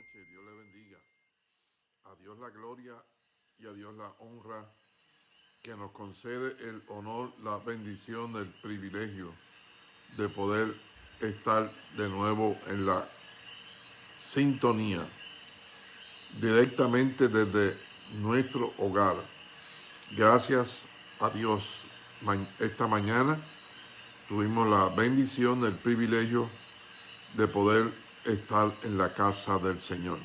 Dios le bendiga. A Dios la gloria y a Dios la honra que nos concede el honor, la bendición, el privilegio de poder estar de nuevo en la sintonía directamente desde nuestro hogar. Gracias a Dios. Esta mañana tuvimos la bendición, el privilegio de poder estar en la casa del Señor.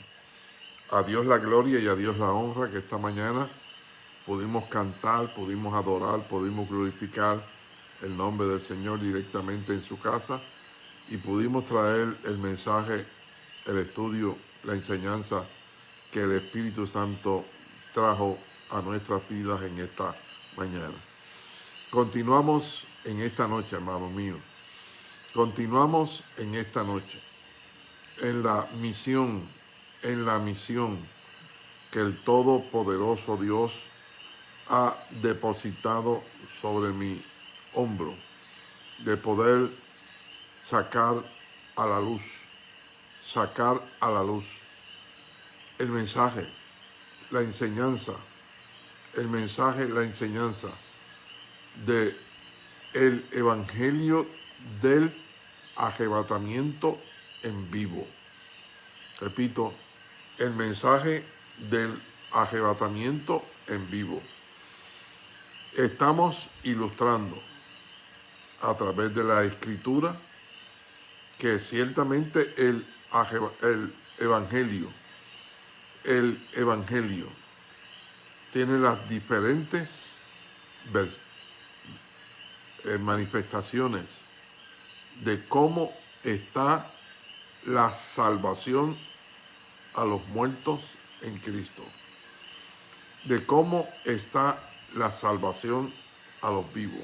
A Dios la gloria y a Dios la honra que esta mañana pudimos cantar, pudimos adorar, pudimos glorificar el nombre del Señor directamente en su casa y pudimos traer el mensaje, el estudio, la enseñanza que el Espíritu Santo trajo a nuestras vidas en esta mañana. Continuamos en esta noche, hermano mío. Continuamos en esta noche en la misión, en la misión que el Todopoderoso Dios ha depositado sobre mi hombro, de poder sacar a la luz, sacar a la luz el mensaje, la enseñanza, el mensaje, la enseñanza de el evangelio del arrebatamiento en vivo. Repito, el mensaje del arrebatamiento en vivo. Estamos ilustrando a través de la escritura que ciertamente el, el evangelio, el evangelio tiene las diferentes eh, manifestaciones de cómo está la salvación a los muertos en Cristo, de cómo está la salvación a los vivos,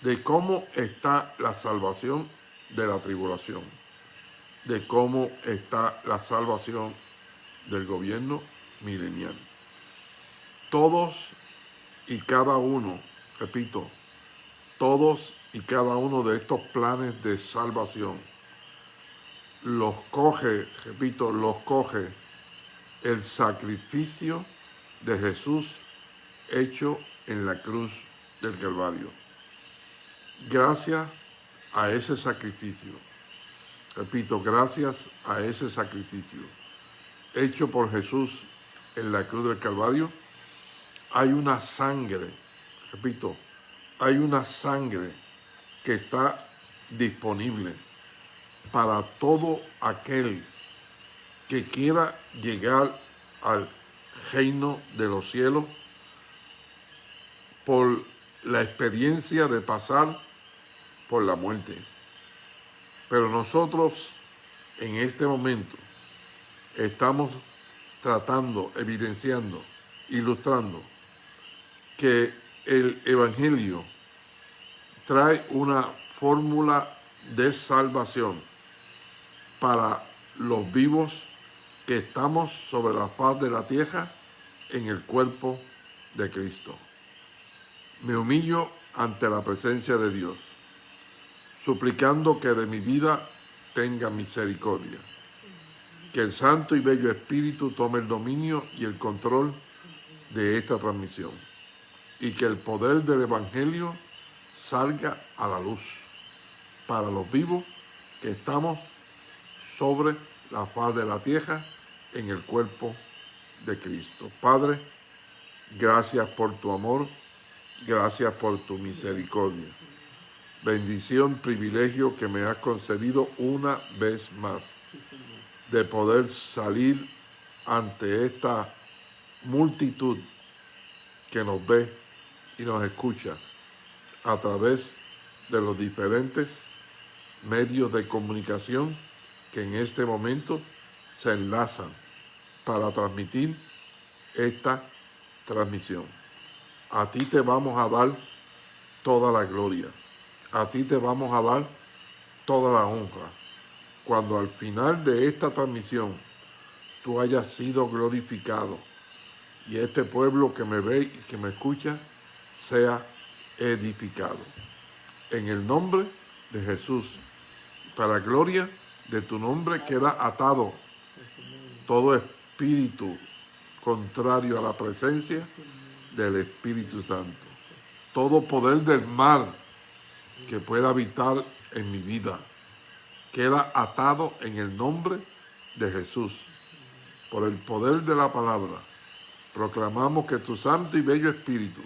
de cómo está la salvación de la tribulación, de cómo está la salvación del gobierno milenial. Todos y cada uno, repito, todos y cada uno de estos planes de salvación los coge, repito, los coge el sacrificio de Jesús hecho en la cruz del Calvario. Gracias a ese sacrificio, repito, gracias a ese sacrificio hecho por Jesús en la cruz del Calvario, hay una sangre, repito, hay una sangre que está disponible para todo aquel que quiera llegar al reino de los cielos por la experiencia de pasar por la muerte. Pero nosotros en este momento estamos tratando, evidenciando, ilustrando que el Evangelio trae una fórmula de salvación para los vivos que estamos sobre la faz de la tierra en el cuerpo de Cristo. Me humillo ante la presencia de Dios, suplicando que de mi vida tenga misericordia. Que el Santo y Bello Espíritu tome el dominio y el control de esta transmisión y que el poder del Evangelio salga a la luz para los vivos que estamos sobre la faz de la tierra en el cuerpo de Cristo. Padre, gracias por tu amor, gracias por tu misericordia. Bendición, privilegio que me has concedido una vez más de poder salir ante esta multitud que nos ve y nos escucha a través de los diferentes medios de comunicación que en este momento se enlazan para transmitir esta transmisión. A ti te vamos a dar toda la gloria. A ti te vamos a dar toda la honra. Cuando al final de esta transmisión tú hayas sido glorificado y este pueblo que me ve y que me escucha sea edificado. En el nombre de Jesús, para gloria de tu nombre queda atado todo espíritu contrario a la presencia del Espíritu Santo. Todo poder del mal que pueda habitar en mi vida queda atado en el nombre de Jesús. Por el poder de la palabra, proclamamos que tu santo y bello Espíritu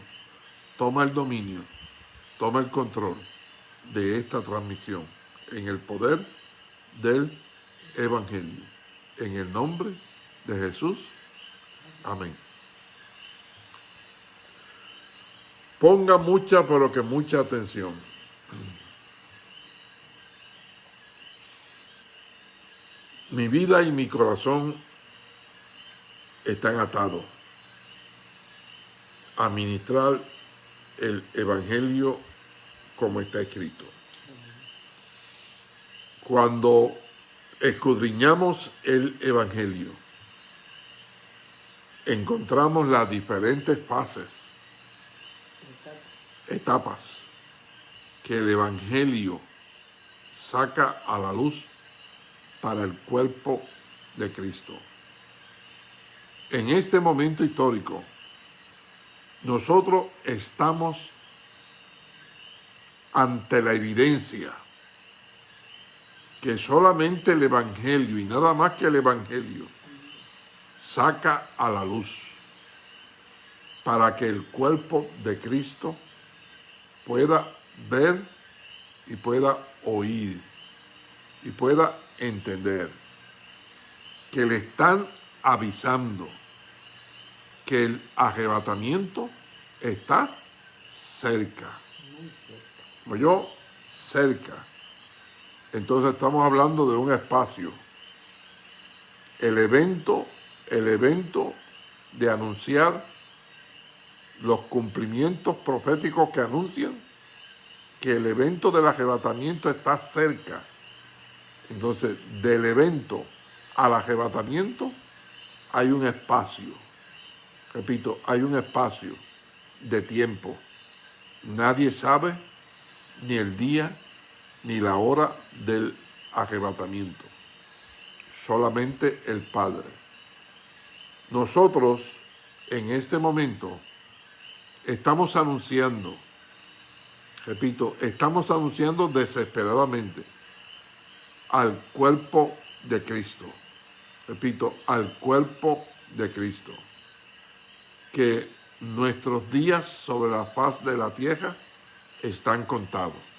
toma el dominio, toma el control de esta transmisión en el poder del Evangelio. En el nombre de Jesús. Amén. Ponga mucha, pero que mucha atención. Mi vida y mi corazón están atados a ministrar el Evangelio como está escrito. Cuando escudriñamos el Evangelio, encontramos las diferentes fases, etapas que el Evangelio saca a la luz para el cuerpo de Cristo. En este momento histórico, nosotros estamos ante la evidencia que solamente el Evangelio y nada más que el Evangelio saca a la luz para que el cuerpo de Cristo pueda ver y pueda oír y pueda entender que le están avisando que el arrebatamiento está cerca. Yo, cerca. Entonces estamos hablando de un espacio. El evento, el evento de anunciar los cumplimientos proféticos que anuncian que el evento del arrebatamiento está cerca. Entonces, del evento al arrebatamiento hay un espacio. Repito, hay un espacio de tiempo. Nadie sabe ni el día ni la hora del arrebatamiento. Solamente el Padre. Nosotros, en este momento, estamos anunciando, repito, estamos anunciando desesperadamente al cuerpo de Cristo. Repito, al cuerpo de Cristo. Que nuestros días sobre la faz de la tierra están contados.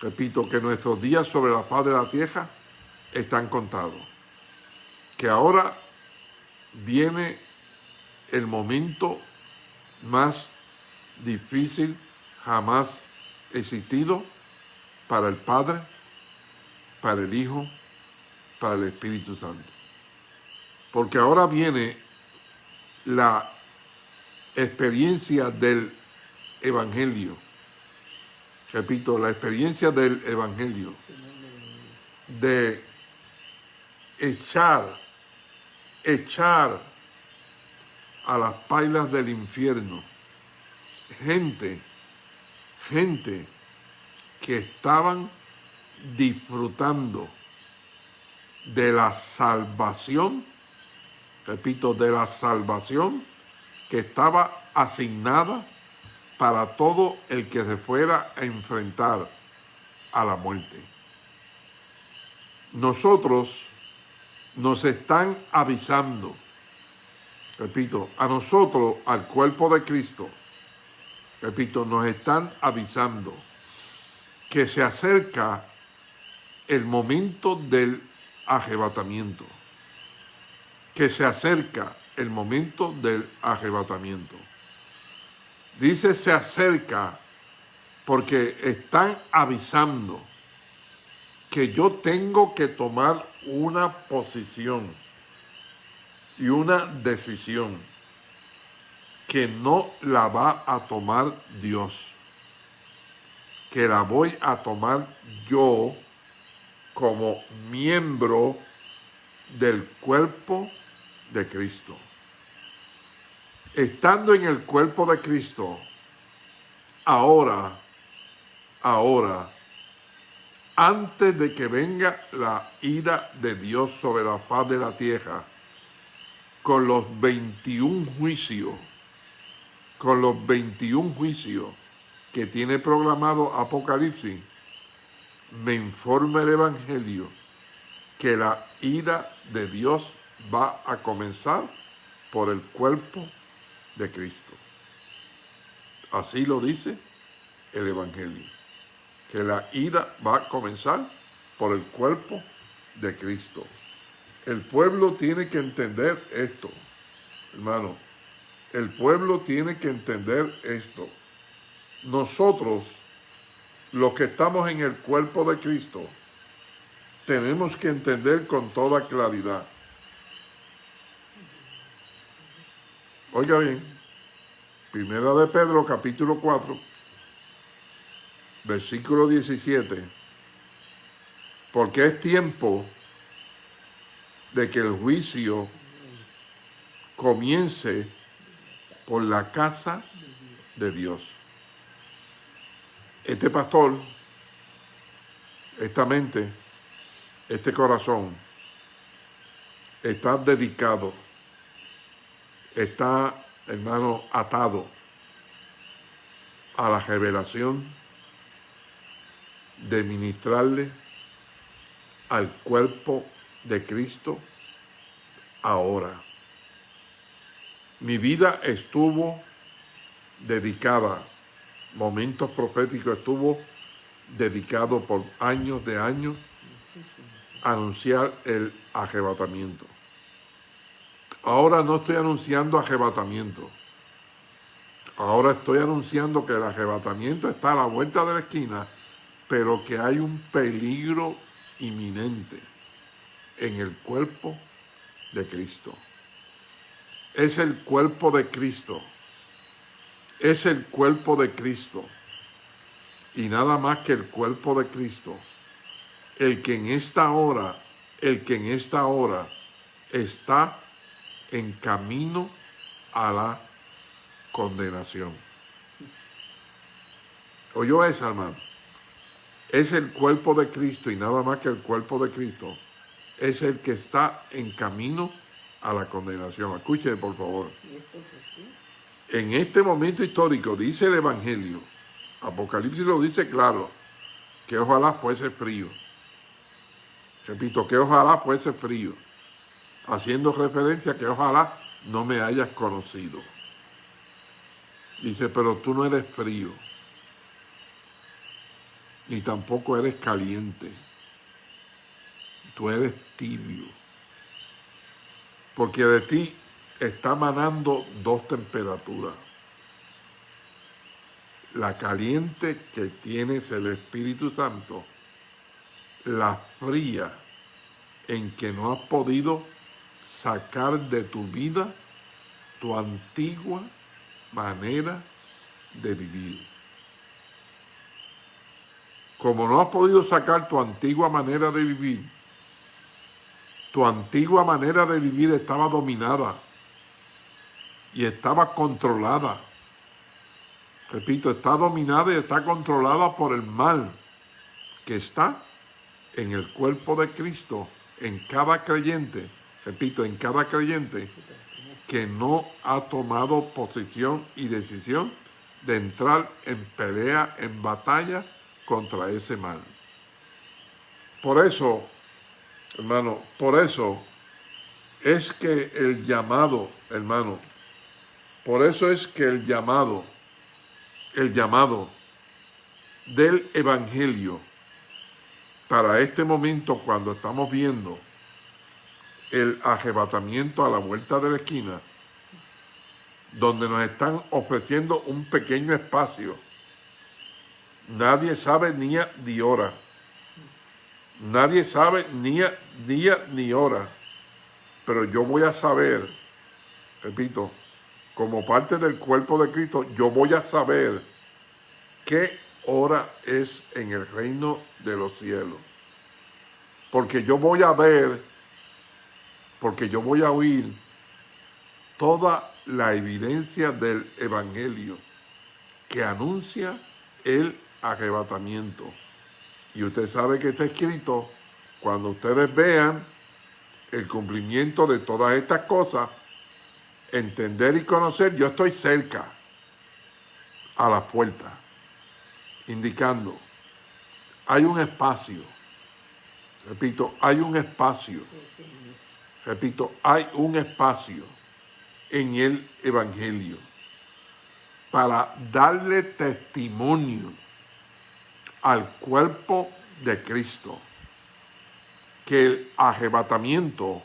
Repito, que nuestros días sobre la faz de la tierra están contados. Que ahora viene el momento más difícil jamás existido para el Padre, para el Hijo, para el Espíritu Santo. Porque ahora viene la experiencia del Evangelio repito, la experiencia del Evangelio, de echar, echar a las pailas del infierno gente, gente que estaban disfrutando de la salvación, repito, de la salvación que estaba asignada para todo el que se fuera a enfrentar a la muerte. Nosotros nos están avisando, repito, a nosotros, al cuerpo de Cristo, repito, nos están avisando que se acerca el momento del arrebatamiento, que se acerca el momento del arrebatamiento. Dice se acerca porque están avisando que yo tengo que tomar una posición y una decisión que no la va a tomar Dios, que la voy a tomar yo como miembro del cuerpo de Cristo estando en el cuerpo de Cristo, ahora, ahora, antes de que venga la ira de Dios sobre la faz de la tierra, con los 21 juicios, con los 21 juicios que tiene programado Apocalipsis, me informa el Evangelio que la ira de Dios va a comenzar por el cuerpo de Cristo. Así lo dice el Evangelio, que la ira va a comenzar por el cuerpo de Cristo. El pueblo tiene que entender esto, hermano. El pueblo tiene que entender esto. Nosotros, los que estamos en el cuerpo de Cristo, tenemos que entender con toda claridad. Oiga bien, Primera de Pedro capítulo 4, versículo 17, porque es tiempo de que el juicio comience por la casa de Dios. Este pastor, esta mente, este corazón está dedicado, está, hermano, atado a la revelación de ministrarle al cuerpo de Cristo ahora. Mi vida estuvo dedicada, momentos proféticos estuvo dedicado por años de años a anunciar el arrebatamiento. Ahora no estoy anunciando arrebatamiento. Ahora estoy anunciando que el arrebatamiento está a la vuelta de la esquina, pero que hay un peligro inminente en el cuerpo de Cristo. Es el cuerpo de Cristo. Es el cuerpo de Cristo. Y nada más que el cuerpo de Cristo. El que en esta hora, el que en esta hora está en camino a la condenación. ¿Oyó esa, hermano? Es el cuerpo de Cristo y nada más que el cuerpo de Cristo es el que está en camino a la condenación. Escuche, por favor. En este momento histórico, dice el Evangelio, Apocalipsis lo dice claro, que ojalá fuese frío. Repito, que ojalá fuese frío. Haciendo referencia que ojalá no me hayas conocido. Dice, pero tú no eres frío, ni tampoco eres caliente tú eres tibio. Porque de ti está manando dos temperaturas. La caliente que tienes el Espíritu Santo, la fría en que no has podido sacar de tu vida tu antigua manera de vivir. Como no has podido sacar tu antigua manera de vivir, tu antigua manera de vivir estaba dominada y estaba controlada. Repito, está dominada y está controlada por el mal que está en el cuerpo de Cristo, en cada creyente, repito, en cada creyente que no ha tomado posición y decisión de entrar en pelea, en batalla contra ese mal. Por eso, Hermano, por eso es que el llamado, hermano, por eso es que el llamado, el llamado del Evangelio para este momento cuando estamos viendo el arrebatamiento a la vuelta de la esquina, donde nos están ofreciendo un pequeño espacio. Nadie sabe ni a ni hora Nadie sabe ni día ni hora, pero yo voy a saber, repito, como parte del cuerpo de Cristo, yo voy a saber qué hora es en el reino de los cielos. Porque yo voy a ver, porque yo voy a oír toda la evidencia del Evangelio que anuncia el arrebatamiento. Y usted sabe que está escrito, cuando ustedes vean el cumplimiento de todas estas cosas, entender y conocer, yo estoy cerca a la puerta, indicando, hay un espacio, repito, hay un espacio, repito, hay un espacio en el Evangelio para darle testimonio al cuerpo de Cristo que el arrebatamiento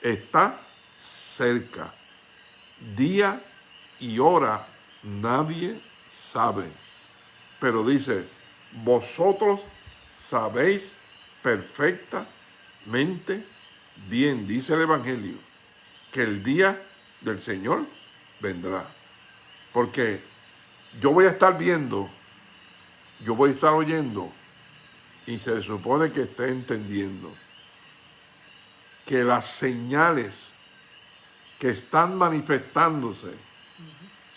está cerca. Día y hora nadie sabe. Pero dice, vosotros sabéis perfectamente bien, dice el Evangelio, que el día del Señor vendrá. Porque yo voy a estar viendo yo voy a estar oyendo y se supone que esté entendiendo que las señales que están manifestándose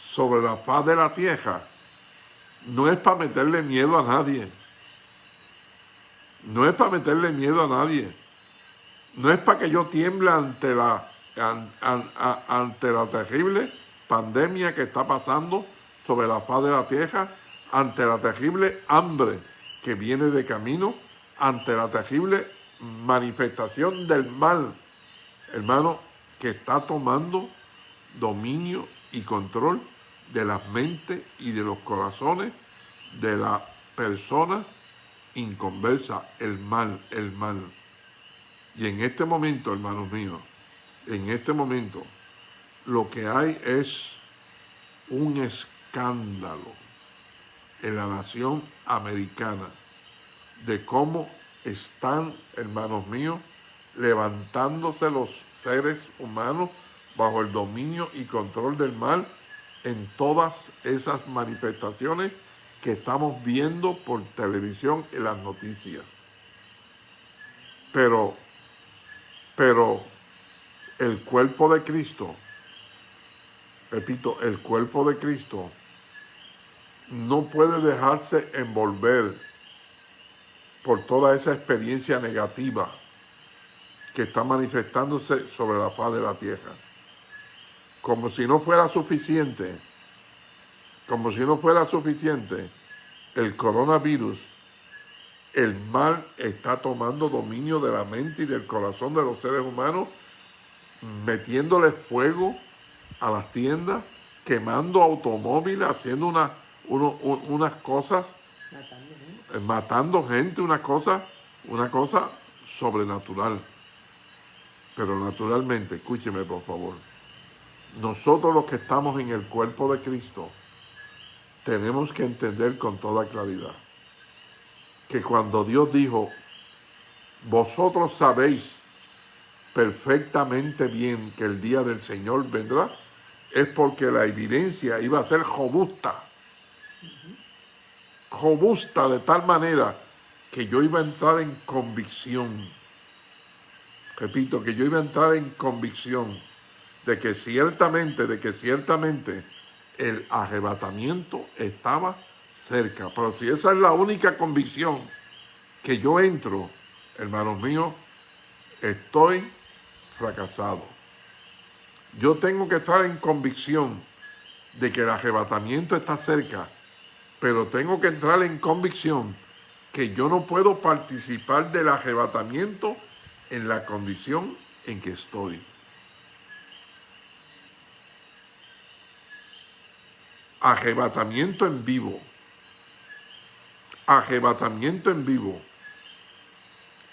sobre la paz de la tierra no es para meterle miedo a nadie. No es para meterle miedo a nadie. No es para que yo tiemble ante la, ante la terrible pandemia que está pasando sobre la paz de la tierra ante la terrible hambre que viene de camino, ante la terrible manifestación del mal, hermano, que está tomando dominio y control de las mentes y de los corazones de la persona inconversa, el mal, el mal. Y en este momento, hermanos míos, en este momento, lo que hay es un escándalo en la nación americana de cómo están, hermanos míos, levantándose los seres humanos bajo el dominio y control del mal en todas esas manifestaciones que estamos viendo por televisión en las noticias. Pero, pero el cuerpo de Cristo, repito, el cuerpo de Cristo no puede dejarse envolver por toda esa experiencia negativa que está manifestándose sobre la paz de la tierra. Como si no fuera suficiente, como si no fuera suficiente, el coronavirus, el mal está tomando dominio de la mente y del corazón de los seres humanos, metiéndole fuego a las tiendas, quemando automóviles, haciendo una unas cosas, matando gente. una cosa, una cosa sobrenatural. Pero naturalmente, escúcheme por favor, nosotros los que estamos en el cuerpo de Cristo, tenemos que entender con toda claridad que cuando Dios dijo, vosotros sabéis perfectamente bien que el día del Señor vendrá, es porque la evidencia iba a ser robusta robusta de tal manera que yo iba a entrar en convicción. Repito, que yo iba a entrar en convicción de que ciertamente, de que ciertamente el arrebatamiento estaba cerca. Pero si esa es la única convicción que yo entro, hermanos míos, estoy fracasado. Yo tengo que estar en convicción de que el arrebatamiento está cerca pero tengo que entrar en convicción que yo no puedo participar del arrebatamiento en la condición en que estoy. Arrebatamiento en vivo. Arrebatamiento en vivo.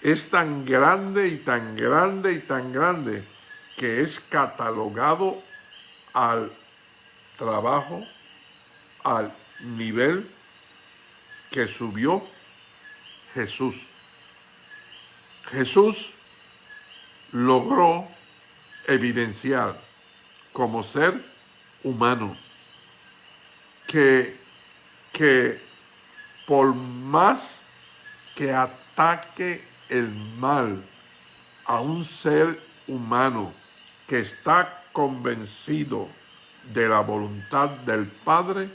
Es tan grande y tan grande y tan grande que es catalogado al trabajo, al nivel que subió Jesús. Jesús logró evidenciar como ser humano que, que por más que ataque el mal a un ser humano que está convencido de la voluntad del Padre,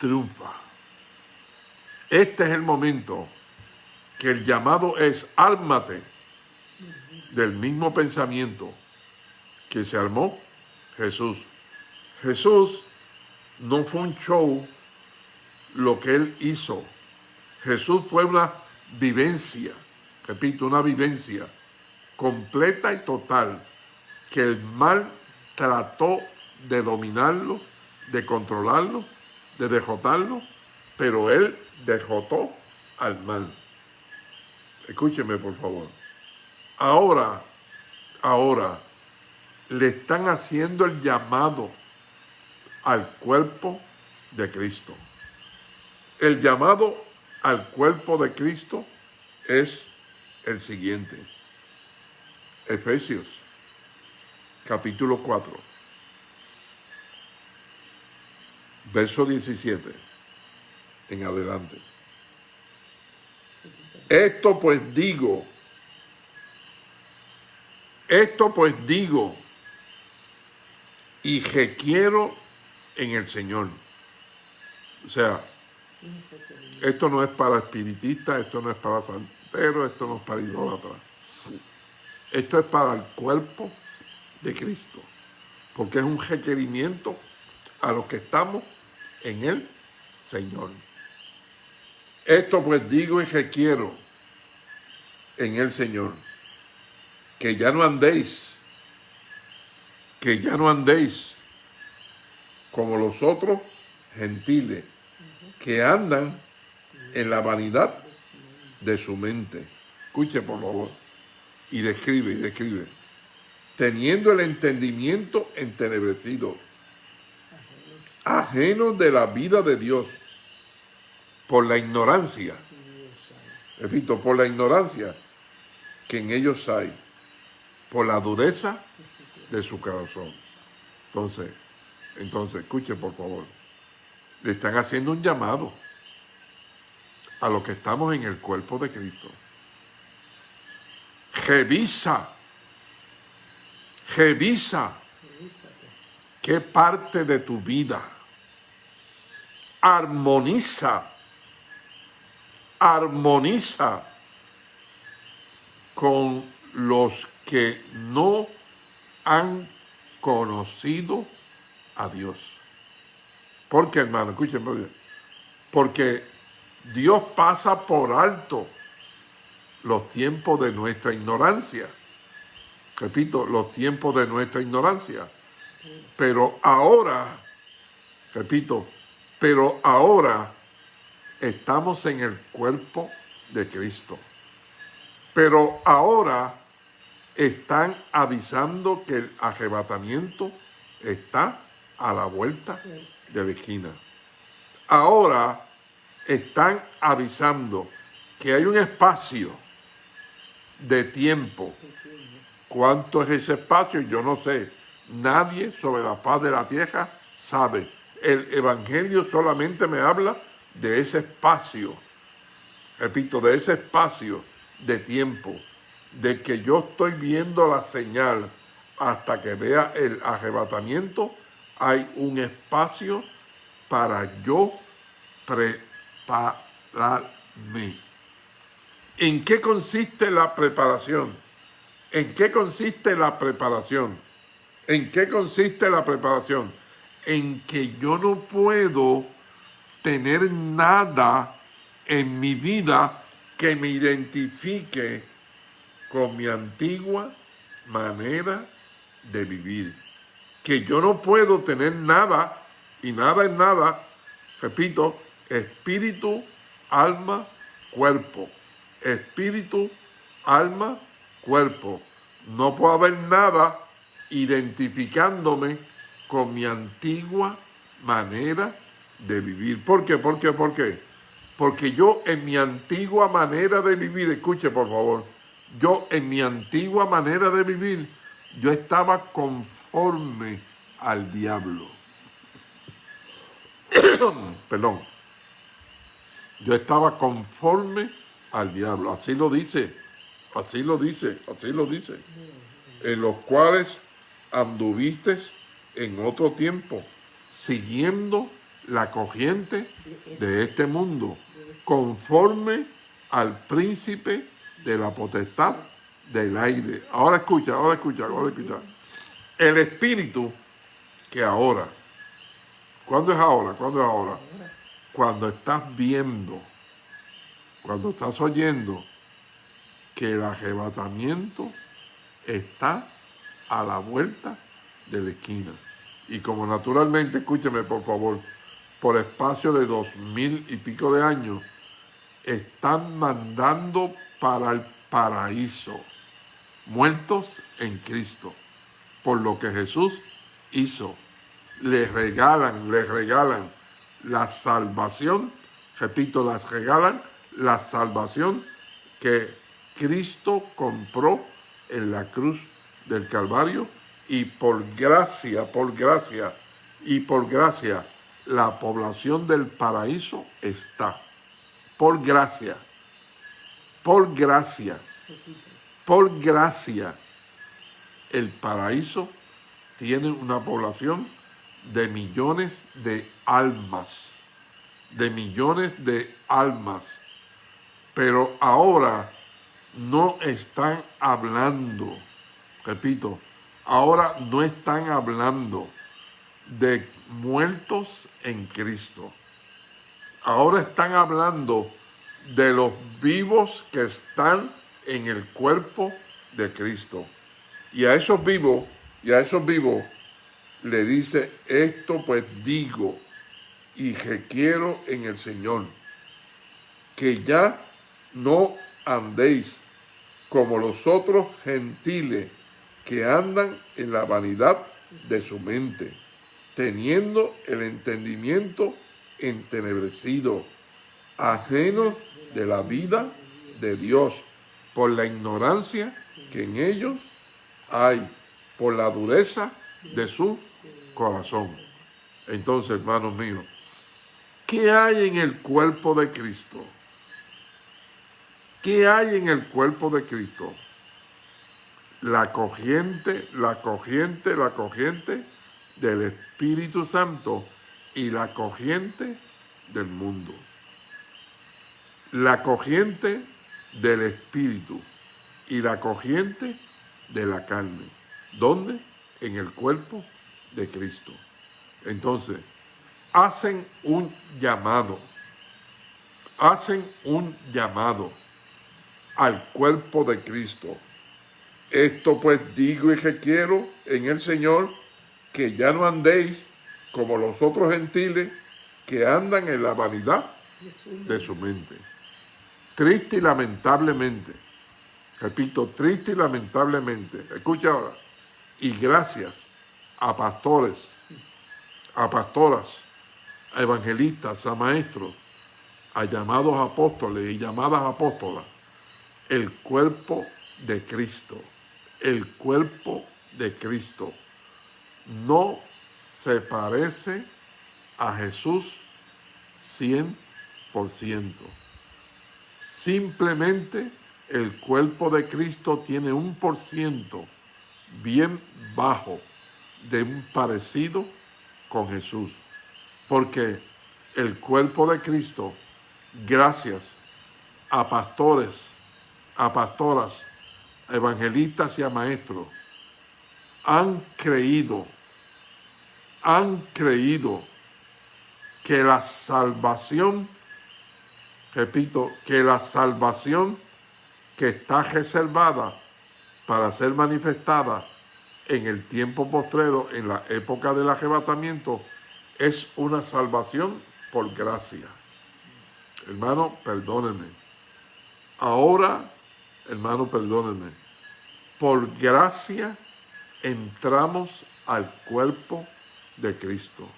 triunfa. Este es el momento que el llamado es ármate del mismo pensamiento que se armó Jesús. Jesús no fue un show lo que él hizo. Jesús fue una vivencia, repito, una vivencia completa y total, que el mal trató de dominarlo, de controlarlo, de derrotarlo, pero él derrotó al mal. Escúcheme, por favor. Ahora, ahora, le están haciendo el llamado al cuerpo de Cristo. El llamado al cuerpo de Cristo es el siguiente. Efesios, capítulo 4, verso 17 en adelante. Esto pues digo, esto pues digo y quiero en el Señor. O sea, esto no es para espiritistas, esto no es para santeros, esto no es para idólatras. Esto es para el cuerpo de Cristo, porque es un requerimiento a los que estamos en el Señor. Esto pues digo y quiero en el Señor, que ya no andéis, que ya no andéis como los otros gentiles que andan en la vanidad de su mente. Escuche por favor. Y describe, y describe. Teniendo el entendimiento entenebrecido, ajenos de la vida de Dios, por la ignorancia, repito, por la ignorancia que en ellos hay, por la dureza de su corazón. Entonces, entonces, escuche por favor, le están haciendo un llamado a los que estamos en el cuerpo de Cristo. Revisa, revisa qué parte de tu vida armoniza armoniza con los que no han conocido a Dios. ¿Por qué, hermano? Escúchenme. Porque Dios pasa por alto los tiempos de nuestra ignorancia. Repito, los tiempos de nuestra ignorancia. Pero ahora, repito, pero ahora estamos en el cuerpo de Cristo. Pero ahora están avisando que el arrebatamiento está a la vuelta de la esquina. Ahora están avisando que hay un espacio de tiempo. ¿Cuánto es ese espacio? Yo no sé. Nadie sobre la paz de la tierra sabe. El Evangelio solamente me habla de ese espacio, repito, de ese espacio de tiempo, de que yo estoy viendo la señal hasta que vea el arrebatamiento, hay un espacio para yo prepararme. ¿En qué consiste la preparación? ¿En qué consiste la preparación? ¿En qué consiste la preparación? En que yo no puedo tener nada en mi vida que me identifique con mi antigua manera de vivir. Que yo no puedo tener nada, y nada es nada, repito, espíritu, alma, cuerpo. Espíritu, alma, cuerpo. No puedo haber nada identificándome con mi antigua manera de vivir. ¿Por qué? ¿Por qué? ¿Por qué? Porque yo en mi antigua manera de vivir, escuche por favor, yo en mi antigua manera de vivir, yo estaba conforme al diablo. Perdón. Yo estaba conforme al diablo. Así lo dice, así lo dice, así lo dice. En los cuales anduviste en otro tiempo, siguiendo la corriente de este mundo, conforme al príncipe de la potestad del aire. Ahora escucha, ahora escucha, ahora escucha. El espíritu que ahora, ¿cuándo es ahora? ¿Cuándo es ahora? Cuando estás viendo, cuando estás oyendo que el arrebatamiento está a la vuelta de la esquina. Y como naturalmente, escúcheme por favor, por espacio de dos mil y pico de años, están mandando para el paraíso, muertos en Cristo, por lo que Jesús hizo. Les regalan, les regalan la salvación, repito, las regalan la salvación que Cristo compró en la cruz del Calvario y por gracia, por gracia y por gracia, la población del paraíso está. Por gracia, por gracia, por gracia, el paraíso tiene una población de millones de almas, de millones de almas. Pero ahora no están hablando, repito, ahora no están hablando de muertos en Cristo. Ahora están hablando de los vivos que están en el cuerpo de Cristo. Y a esos vivos, y a esos vivos le dice, esto pues digo y requiero en el Señor, que ya no andéis como los otros gentiles que andan en la vanidad de su mente, teniendo el entendimiento entenebrecido, ajeno de la vida de Dios, por la ignorancia que en ellos hay, por la dureza de su corazón. Entonces, hermanos míos, ¿qué hay en el cuerpo de Cristo? ¿Qué hay en el cuerpo de Cristo? La corriente, la corriente, la corriente del Espíritu Santo y la corriente del mundo. La corriente del Espíritu y la corriente de la carne. ¿Dónde? En el cuerpo de Cristo. Entonces, hacen un llamado. Hacen un llamado al cuerpo de Cristo. Esto pues digo y requiero en el Señor que ya no andéis como los otros gentiles que andan en la vanidad de su mente. Triste y lamentablemente, repito, triste y lamentablemente, escucha ahora, y gracias a pastores, a pastoras, a evangelistas, a maestros, a llamados apóstoles y llamadas apóstolas, el cuerpo de Cristo, el cuerpo de Cristo, no se parece a Jesús 100%. Simplemente el cuerpo de Cristo tiene un por ciento bien bajo de un parecido con Jesús. Porque el cuerpo de Cristo, gracias a pastores, a pastoras, a evangelistas y a maestros, han creído, han creído que la salvación, repito, que la salvación que está reservada para ser manifestada en el tiempo postrero, en la época del arrebatamiento, es una salvación por gracia. Hermano, perdónenme. Ahora hermano, perdónenme, por gracia entramos al cuerpo de Cristo.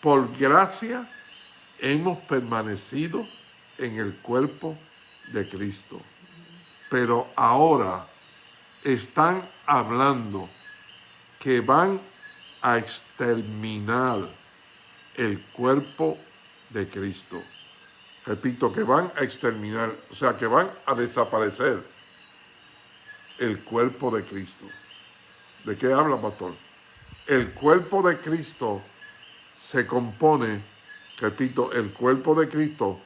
Por gracia hemos permanecido en el cuerpo de Cristo. Pero ahora están hablando que van a exterminar el cuerpo de Cristo. Repito, que van a exterminar, o sea, que van a desaparecer el cuerpo de Cristo. ¿De qué habla, pastor? El cuerpo de Cristo se compone, repito, el cuerpo de Cristo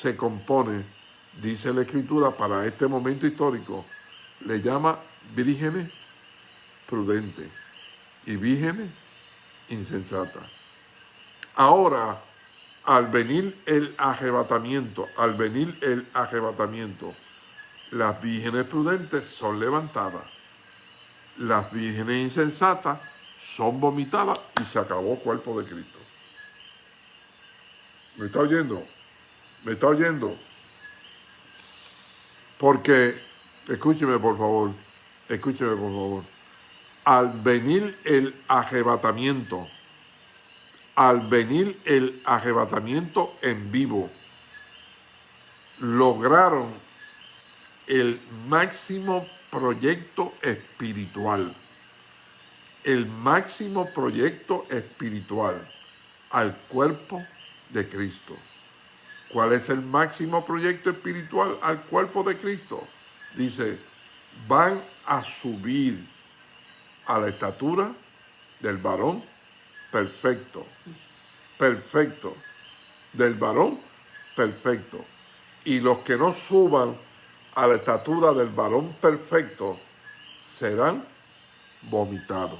se compone dice la escritura para este momento histórico, le llama vírgenes prudentes y vírgenes insensatas. Ahora, al venir el arrebatamiento, al venir el arrebatamiento, las vírgenes prudentes son levantadas, las vírgenes insensatas son vomitadas y se acabó el cuerpo de Cristo. ¿Me está oyendo? ¿Me está oyendo? Porque, escúcheme por favor, escúcheme por favor, al venir el arrebatamiento, al venir el arrebatamiento en vivo, lograron el máximo proyecto espiritual, el máximo proyecto espiritual al cuerpo de Cristo. ¿Cuál es el máximo proyecto espiritual al cuerpo de Cristo? Dice, van a subir a la estatura del varón perfecto, perfecto, del varón perfecto. Y los que no suban a la estatura del varón perfecto serán vomitados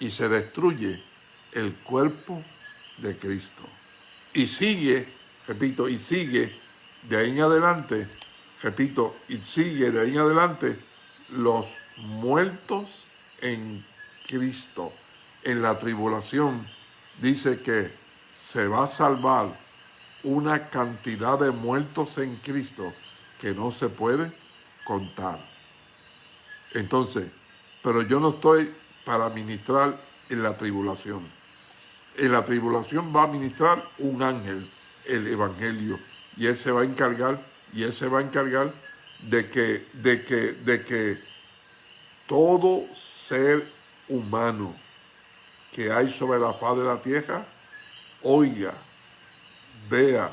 y se destruye el cuerpo de Cristo. Y sigue repito, y sigue de ahí en adelante, repito, y sigue de ahí en adelante los muertos en Cristo, en la tribulación, dice que se va a salvar una cantidad de muertos en Cristo que no se puede contar. Entonces, pero yo no estoy para ministrar en la tribulación. En la tribulación va a ministrar un ángel el Evangelio y Él se va a encargar, y Él se va a encargar de que, de que, de que todo ser humano que hay sobre la faz de la tierra oiga, vea,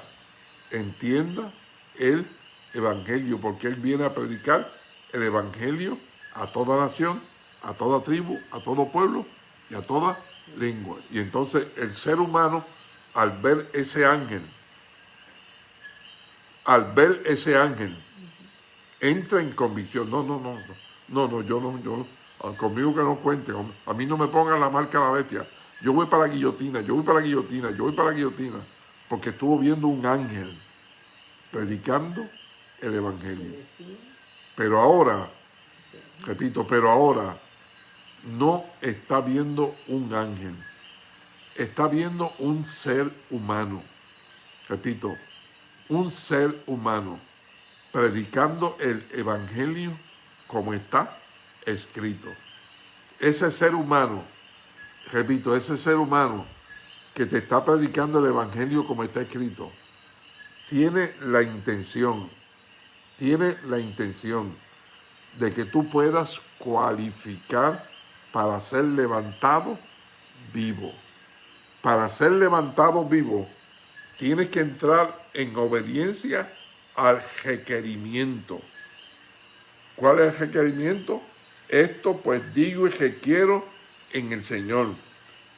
entienda el Evangelio, porque Él viene a predicar el Evangelio a toda nación, a toda tribu, a todo pueblo y a toda lengua. Y entonces el ser humano, al ver ese ángel, al ver ese ángel, entra en convicción. No, no, no, no, no, yo no, yo, ah, conmigo que no cuente, a mí no me pongan la marca de la bestia. Yo voy para la guillotina, yo voy para la guillotina, yo voy para la guillotina, porque estuvo viendo un ángel predicando el Evangelio. Pero ahora, repito, pero ahora no está viendo un ángel, está viendo un ser humano. Repito, un ser humano predicando el evangelio como está escrito. Ese ser humano, repito, ese ser humano que te está predicando el evangelio como está escrito, tiene la intención, tiene la intención de que tú puedas cualificar para ser levantado vivo. Para ser levantado vivo, tienes que entrar en obediencia al requerimiento. ¿Cuál es el requerimiento? Esto pues digo y requiero en el Señor,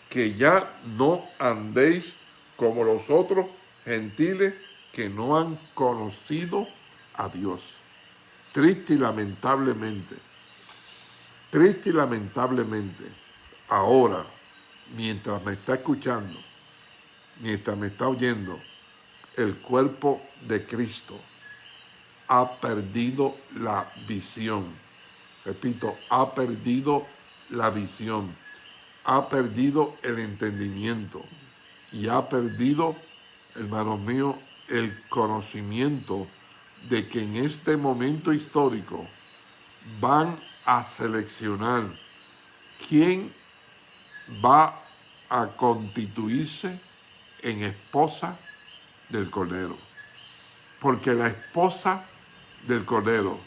que ya no andéis como los otros gentiles que no han conocido a Dios. Triste y lamentablemente, triste y lamentablemente, ahora, mientras me está escuchando, mientras me está oyendo, el cuerpo de Cristo ha perdido la visión. Repito, ha perdido la visión, ha perdido el entendimiento y ha perdido, hermanos míos, el conocimiento de que en este momento histórico van a seleccionar quién va a constituirse en esposa del Cordero. Porque la esposa del Cordero,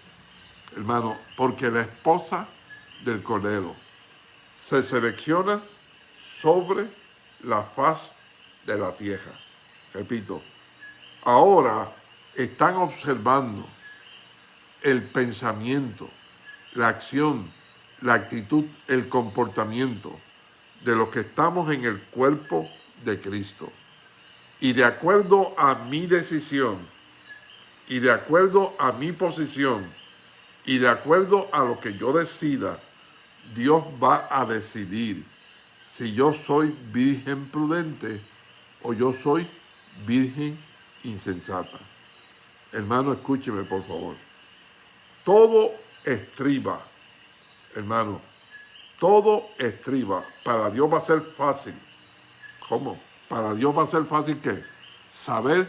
hermano, porque la esposa del Cordero se selecciona sobre la faz de la tierra. Repito, ahora están observando el pensamiento, la acción, la actitud, el comportamiento de los que estamos en el cuerpo de Cristo. Y de acuerdo a mi decisión, y de acuerdo a mi posición y de acuerdo a lo que yo decida, Dios va a decidir si yo soy virgen prudente o yo soy virgen insensata. Hermano, escúcheme por favor. Todo estriba, hermano, todo estriba. Para Dios va a ser fácil. ¿Cómo? Para Dios va a ser fácil que saber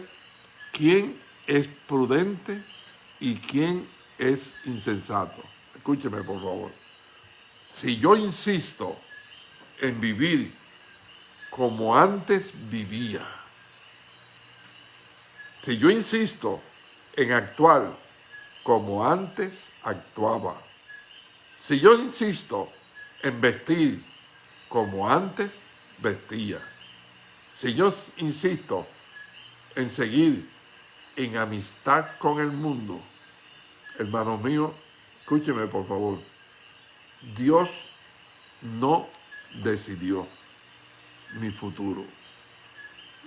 quién es prudente y quién es insensato. Escúcheme, por favor. Si yo insisto en vivir como antes vivía, si yo insisto en actuar como antes actuaba, si yo insisto en vestir como antes vestía, si yo insisto en seguir en amistad con el mundo, hermanos míos, escúcheme por favor, Dios no decidió mi futuro.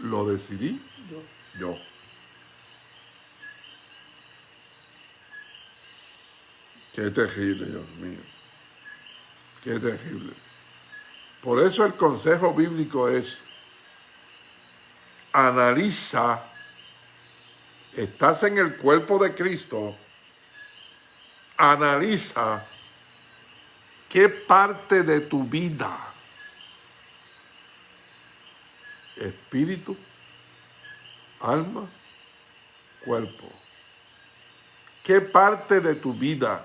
Lo decidí yo. Qué terrible, Dios mío. Qué terrible. Por eso el consejo bíblico es, analiza, estás en el cuerpo de Cristo, analiza qué parte de tu vida, espíritu, alma, cuerpo, qué parte de tu vida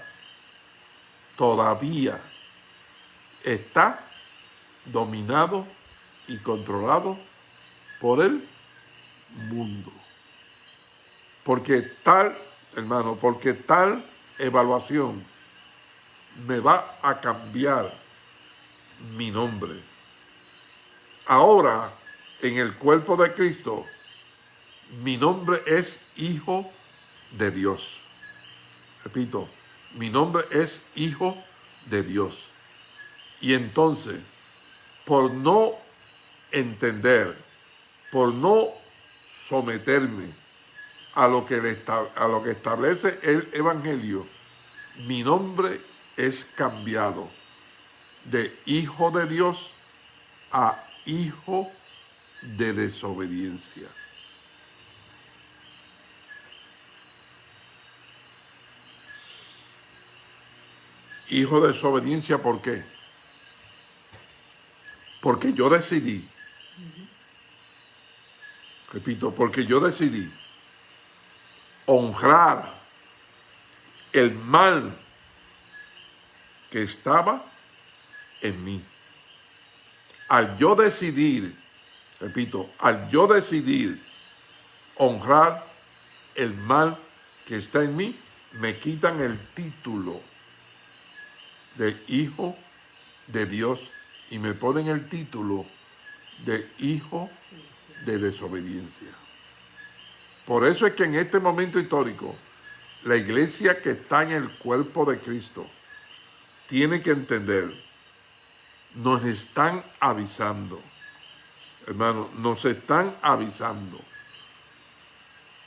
todavía está dominado y controlado por el mundo. Porque tal, hermano, porque tal evaluación me va a cambiar mi nombre. Ahora, en el cuerpo de Cristo, mi nombre es Hijo de Dios. Repito, mi nombre es Hijo de Dios. Y entonces, por no entender, por no someterme a lo que, a lo que establece el Evangelio, mi nombre es cambiado de hijo de Dios a hijo de desobediencia. Hijo de desobediencia, ¿por qué? Porque yo decidí, repito, porque yo decidí honrar el mal que estaba en mí. Al yo decidir, repito, al yo decidir honrar el mal que está en mí, me quitan el título de hijo de Dios y me ponen el título de hijo de desobediencia. Por eso es que en este momento histórico, la iglesia que está en el cuerpo de Cristo, tiene que entender, nos están avisando, hermano, nos están avisando.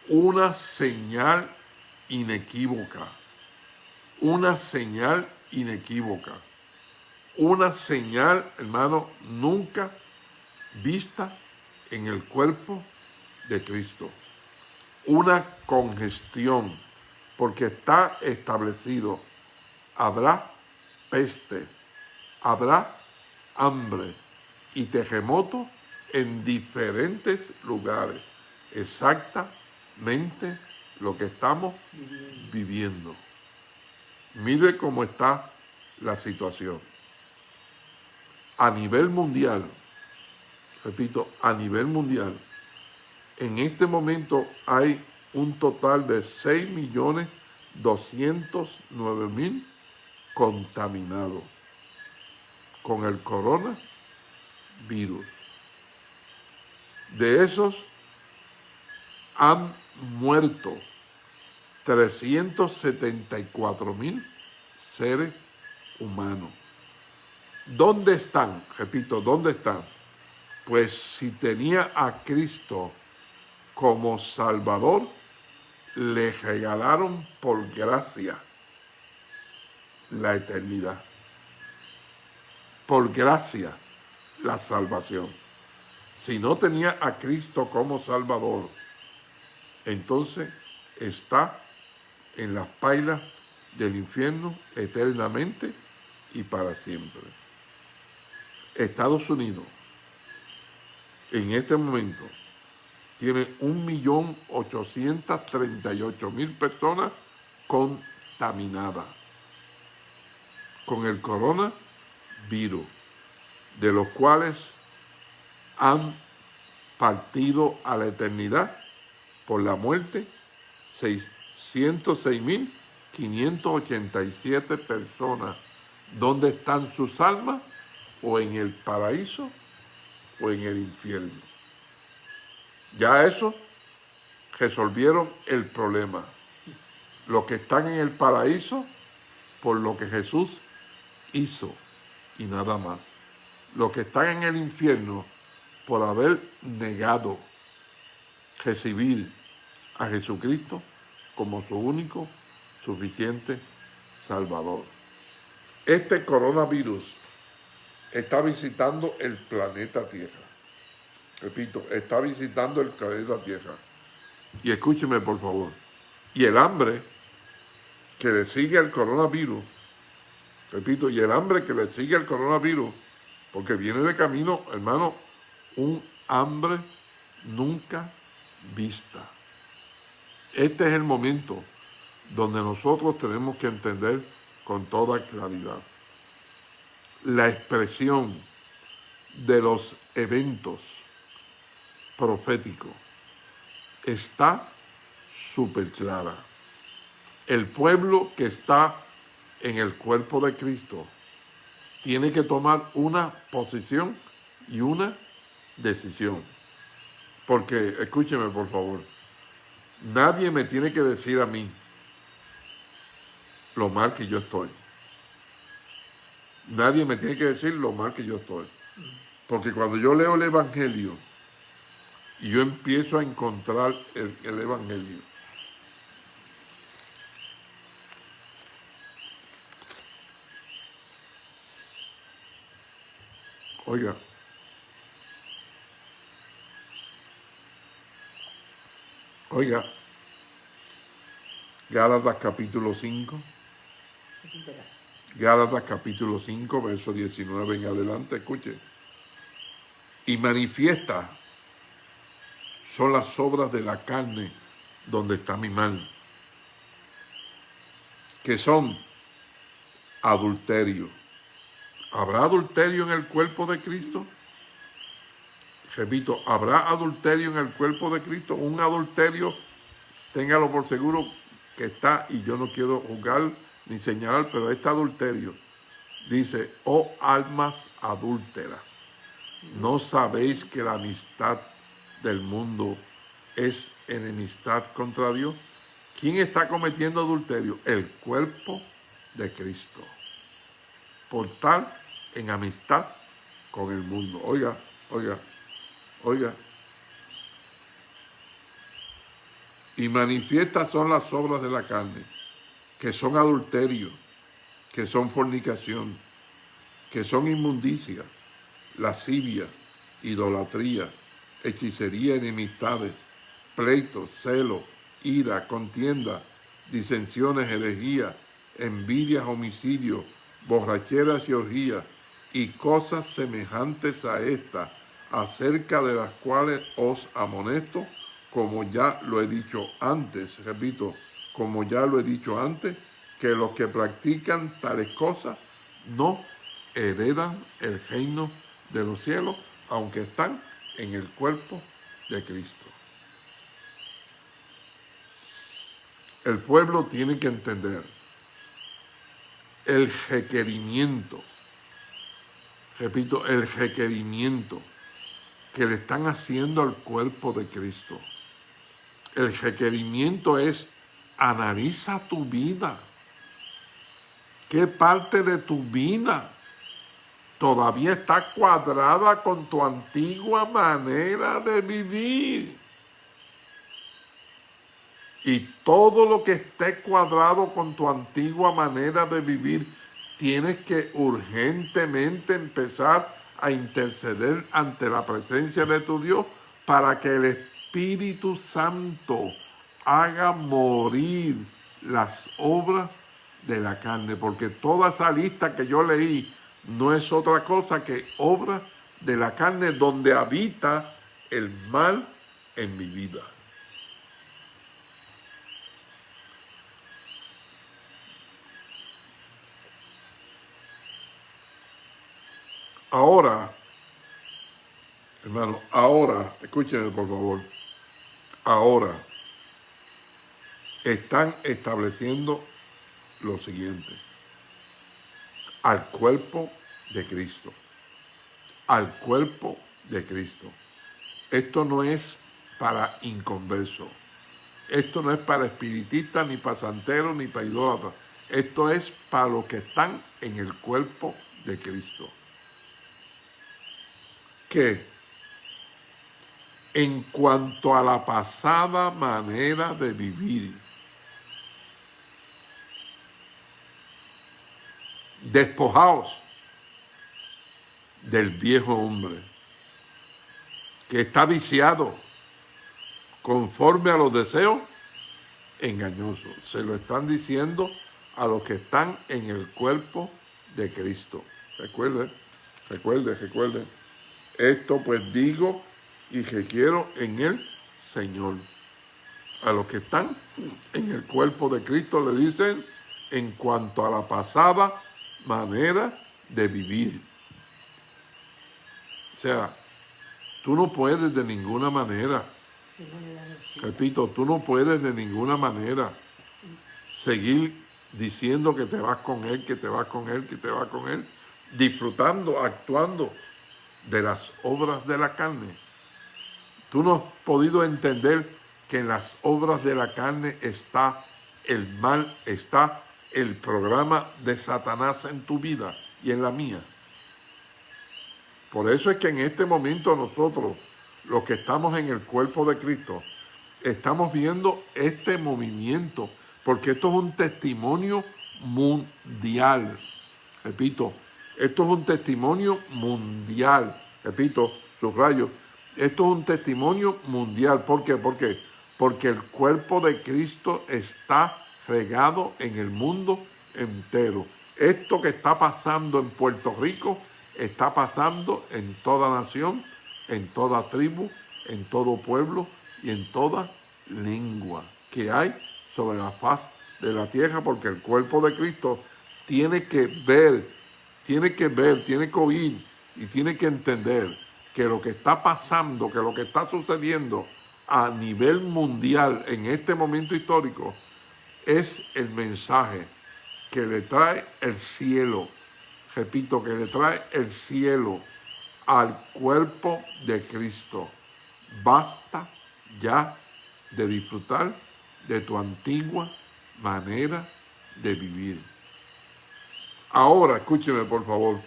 Una señal inequívoca, una señal inequívoca, una señal, hermano, nunca vista en el cuerpo de Cristo. Una congestión, porque está establecido, habrá peste, habrá hambre y terremoto en diferentes lugares. Exactamente lo que estamos viviendo. Mire cómo está la situación. A nivel mundial, repito, a nivel mundial, en este momento hay un total de 6.209.000 contaminado con el coronavirus. De esos han muerto 374 mil seres humanos. ¿Dónde están? Repito, ¿dónde están? Pues si tenía a Cristo como Salvador, le regalaron por gracia la eternidad. Por gracia la salvación. Si no tenía a Cristo como Salvador, entonces está en las pailas del infierno eternamente y para siempre. Estados Unidos en este momento tiene 1.838.000 personas contaminadas con el coronavirus, de los cuales han partido a la eternidad por la muerte 606.587 personas. ¿Dónde están sus almas? O en el paraíso o en el infierno. Ya eso resolvieron el problema. Los que están en el paraíso por lo que Jesús hizo y nada más. Los que están en el infierno por haber negado recibir a Jesucristo como su único, suficiente Salvador. Este coronavirus está visitando el planeta Tierra. Repito, está visitando el planeta Tierra. Y escúcheme, por favor. Y el hambre que le sigue al coronavirus, repito, y el hambre que le sigue al coronavirus, porque viene de camino, hermano, un hambre nunca vista. Este es el momento donde nosotros tenemos que entender con toda claridad la expresión de los eventos proféticos está súper clara. El pueblo que está en el cuerpo de Cristo tiene que tomar una posición y una decisión. Porque, escúcheme por favor, nadie me tiene que decir a mí lo mal que yo estoy. Nadie me tiene que decir lo mal que yo estoy. Porque cuando yo leo el Evangelio y yo empiezo a encontrar el, el Evangelio, oiga, oiga, Gálatas capítulo 5. Gálatas capítulo 5, verso 19 en adelante, escuche. Y manifiesta son las obras de la carne donde está mi mal, que son adulterio. ¿Habrá adulterio en el cuerpo de Cristo? Repito, ¿habrá adulterio en el cuerpo de Cristo? Un adulterio, téngalo por seguro que está, y yo no quiero juzgar ni señalar, pero este adulterio dice, oh almas adúlteras, ¿no sabéis que la amistad del mundo es enemistad contra Dios? ¿Quién está cometiendo adulterio? El cuerpo de Cristo. Por tal, en amistad con el mundo. Oiga, oiga, oiga. Y manifiestas son las obras de la carne que son adulterio, que son fornicación, que son inmundicia, lascivia, idolatría, hechicería, enemistades, pleitos, celo, ira, contienda, disensiones, herejía, envidias, homicidios, borracheras y orgías, y cosas semejantes a estas, acerca de las cuales os amonesto, como ya lo he dicho antes, repito, como ya lo he dicho antes, que los que practican tales cosas no heredan el reino de los cielos, aunque están en el cuerpo de Cristo. El pueblo tiene que entender el requerimiento, repito, el requerimiento que le están haciendo al cuerpo de Cristo. El requerimiento es Analiza tu vida. ¿Qué parte de tu vida todavía está cuadrada con tu antigua manera de vivir? Y todo lo que esté cuadrado con tu antigua manera de vivir, tienes que urgentemente empezar a interceder ante la presencia de tu Dios para que el Espíritu Santo haga morir las obras de la carne, porque toda esa lista que yo leí no es otra cosa que obra de la carne donde habita el mal en mi vida. Ahora, hermano, ahora, escúchenme por favor, ahora están estableciendo lo siguiente, al cuerpo de Cristo, al cuerpo de Cristo. Esto no es para inconverso, esto no es para espiritistas, ni para ni para esto es para los que están en el cuerpo de Cristo. Que en cuanto a la pasada manera de vivir, despojaos del viejo hombre que está viciado conforme a los deseos engañosos. Se lo están diciendo a los que están en el cuerpo de Cristo. Recuerden, recuerden, recuerden. Esto pues digo y que quiero en el Señor. A los que están en el cuerpo de Cristo le dicen en cuanto a la pasada manera de vivir. O sea, tú no puedes de ninguna manera, repito, tú no puedes de ninguna manera seguir diciendo que te vas con Él, que te vas con Él, que te vas con Él, disfrutando, actuando de las obras de la carne. Tú no has podido entender que en las obras de la carne está el mal, está el programa de Satanás en tu vida y en la mía. Por eso es que en este momento nosotros, los que estamos en el cuerpo de Cristo, estamos viendo este movimiento, porque esto es un testimonio mundial. Repito, esto es un testimonio mundial. Repito, subrayo, esto es un testimonio mundial. ¿Por qué? ¿Por qué? Porque el cuerpo de Cristo está regado en el mundo entero. Esto que está pasando en Puerto Rico está pasando en toda nación, en toda tribu, en todo pueblo y en toda lengua que hay sobre la faz de la tierra, porque el cuerpo de Cristo tiene que ver, tiene que ver, tiene que oír y tiene que entender que lo que está pasando, que lo que está sucediendo a nivel mundial en este momento histórico es el mensaje que le trae el cielo. Repito, que le trae el cielo al cuerpo de Cristo. Basta ya de disfrutar de tu antigua manera de vivir. Ahora, escúcheme por favor,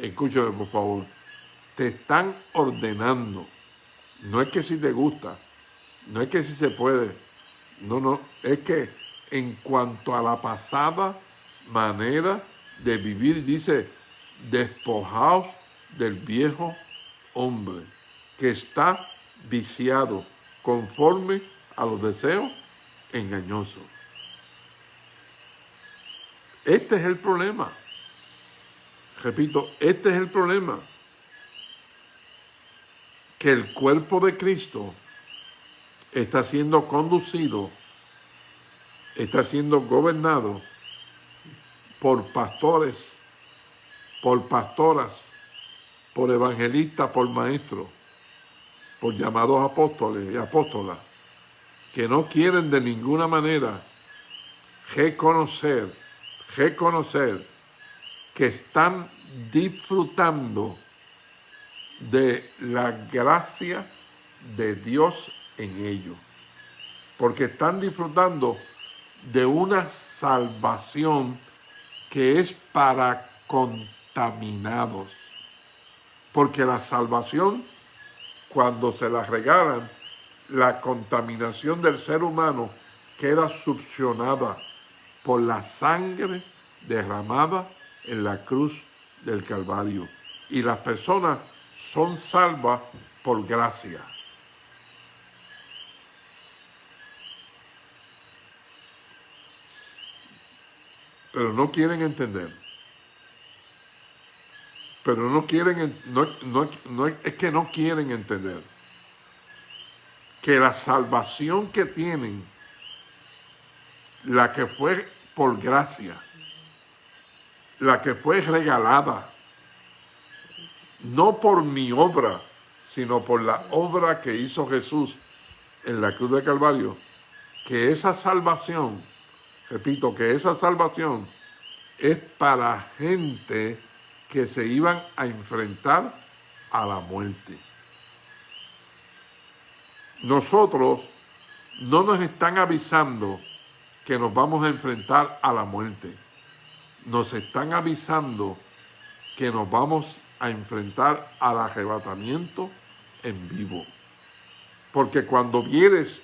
escúcheme por favor. Te están ordenando. No es que si te gusta, no es que si se puede. No, no, es que en cuanto a la pasada manera de vivir, dice, despojaos del viejo hombre que está viciado conforme a los deseos engañosos. Este es el problema. Repito, este es el problema. Que el cuerpo de Cristo está siendo conducido está siendo gobernado por pastores, por pastoras, por evangelistas, por maestros, por llamados apóstoles y apóstolas, que no quieren de ninguna manera reconocer, reconocer que están disfrutando de la gracia de Dios en ellos. Porque están disfrutando de una salvación que es para contaminados. Porque la salvación, cuando se la regalan, la contaminación del ser humano queda succionada por la sangre derramada en la cruz del Calvario. Y las personas son salvas por gracia. Pero no quieren entender. Pero no quieren, no, no, es que no quieren entender que la salvación que tienen, la que fue por gracia, la que fue regalada, no por mi obra, sino por la obra que hizo Jesús en la cruz de Calvario, que esa salvación, repito, que esa salvación es para gente que se iban a enfrentar a la muerte. Nosotros no nos están avisando que nos vamos a enfrentar a la muerte nos están avisando que nos vamos a enfrentar al arrebatamiento en vivo. Porque cuando vieres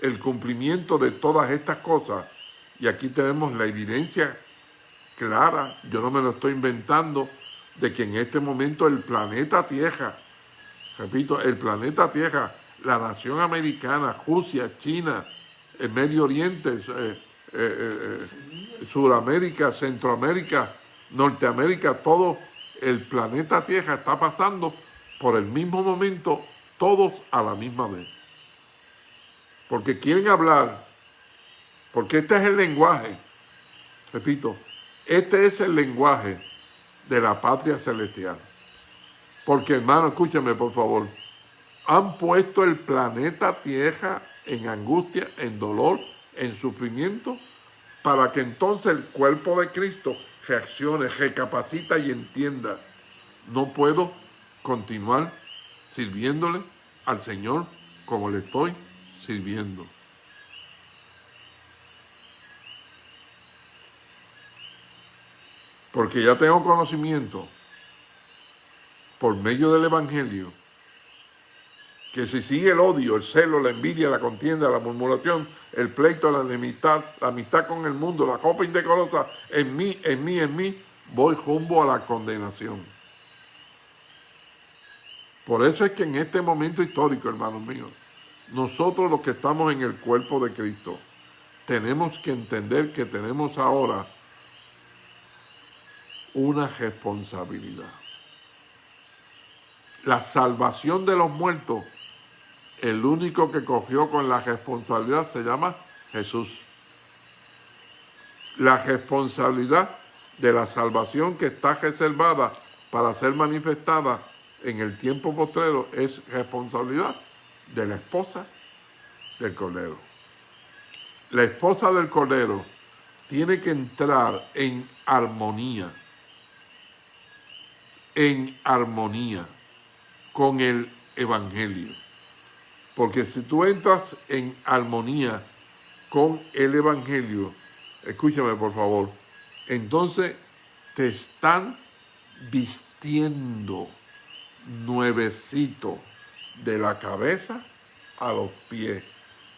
el cumplimiento de todas estas cosas, y aquí tenemos la evidencia clara, yo no me lo estoy inventando, de que en este momento el planeta Tierra, repito, el planeta Tierra, la nación americana, Rusia, China, el Medio Oriente, eh, eh, eh, Sudamérica, Centroamérica, Norteamérica, todo el planeta Tierra está pasando por el mismo momento, todos a la misma vez. Porque quieren hablar, porque este es el lenguaje, repito, este es el lenguaje de la patria celestial. Porque hermano, escúchame por favor, han puesto el planeta Tierra en angustia, en dolor, en sufrimiento, para que entonces el cuerpo de Cristo reaccione, recapacita y entienda. No puedo continuar sirviéndole al Señor como le estoy sirviendo. Porque ya tengo conocimiento por medio del Evangelio que si sigue el odio, el celo, la envidia, la contienda, la murmuración, el pleito, la enemistad, la amistad con el mundo, la copa indecorosa, en mí, en mí, en mí, voy rumbo a la condenación. Por eso es que en este momento histórico, hermanos míos, nosotros los que estamos en el cuerpo de Cristo, tenemos que entender que tenemos ahora una responsabilidad. La salvación de los muertos el único que cogió con la responsabilidad se llama Jesús. La responsabilidad de la salvación que está reservada para ser manifestada en el tiempo postrero es responsabilidad de la esposa del Cordero. La esposa del Cordero tiene que entrar en armonía, en armonía con el Evangelio. Porque si tú entras en armonía con el Evangelio, escúchame por favor, entonces te están vistiendo nuevecito de la cabeza a los pies,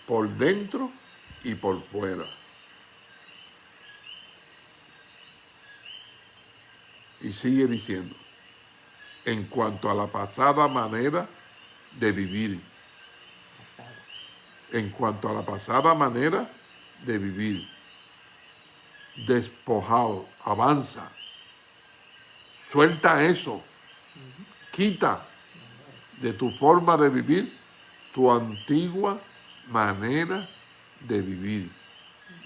por dentro y por fuera. Y sigue diciendo, en cuanto a la pasada manera de vivir, en cuanto a la pasada manera de vivir. Despojado, avanza. Suelta eso. Quita de tu forma de vivir tu antigua manera de vivir.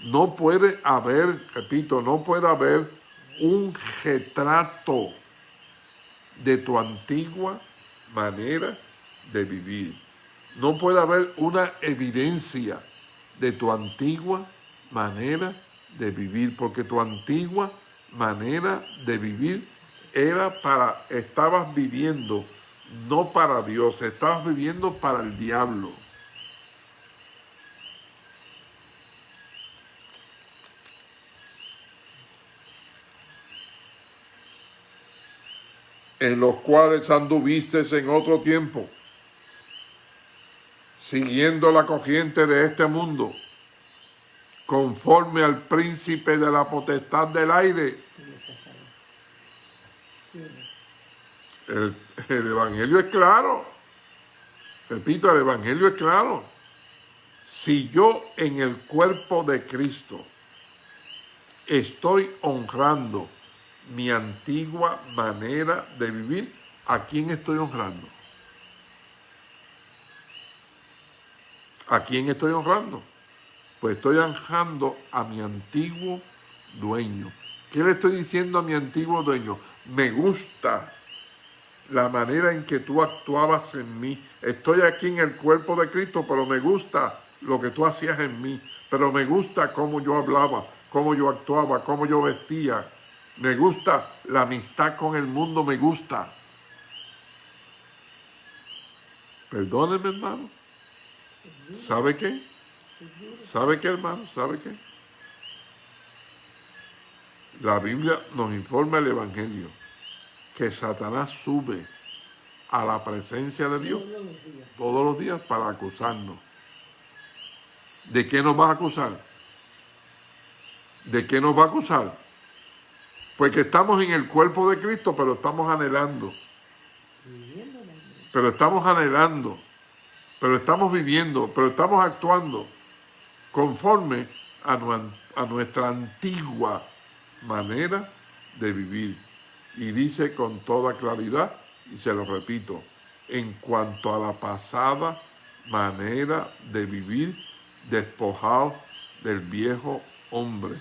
No puede haber, repito, no puede haber un retrato de tu antigua manera de vivir no puede haber una evidencia de tu antigua manera de vivir, porque tu antigua manera de vivir era para, estabas viviendo no para Dios, estabas viviendo para el diablo. En los cuales anduviste en otro tiempo siguiendo la corriente de este mundo, conforme al príncipe de la potestad del aire. El, el Evangelio es claro. Repito, el Evangelio es claro. Si yo en el cuerpo de Cristo estoy honrando mi antigua manera de vivir, ¿a quién estoy honrando? ¿A quién estoy honrando? Pues estoy honrando a mi antiguo dueño. ¿Qué le estoy diciendo a mi antiguo dueño? Me gusta la manera en que tú actuabas en mí. Estoy aquí en el cuerpo de Cristo, pero me gusta lo que tú hacías en mí. Pero me gusta cómo yo hablaba, cómo yo actuaba, cómo yo vestía. Me gusta la amistad con el mundo, me gusta. Perdóneme, hermano. ¿Sabe qué? ¿Sabe qué, hermano? ¿Sabe qué? La Biblia nos informa el Evangelio que Satanás sube a la presencia de Dios todos los días para acusarnos. ¿De qué nos va a acusar? ¿De qué nos va a acusar? Pues que estamos en el cuerpo de Cristo, pero estamos anhelando. Pero estamos anhelando. Pero estamos viviendo. Pero estamos actuando conforme a, nuestra antigua manera de vivir. Y dice con toda claridad, y se lo repito, en cuanto a la pasada manera de vivir, despojado del viejo hombre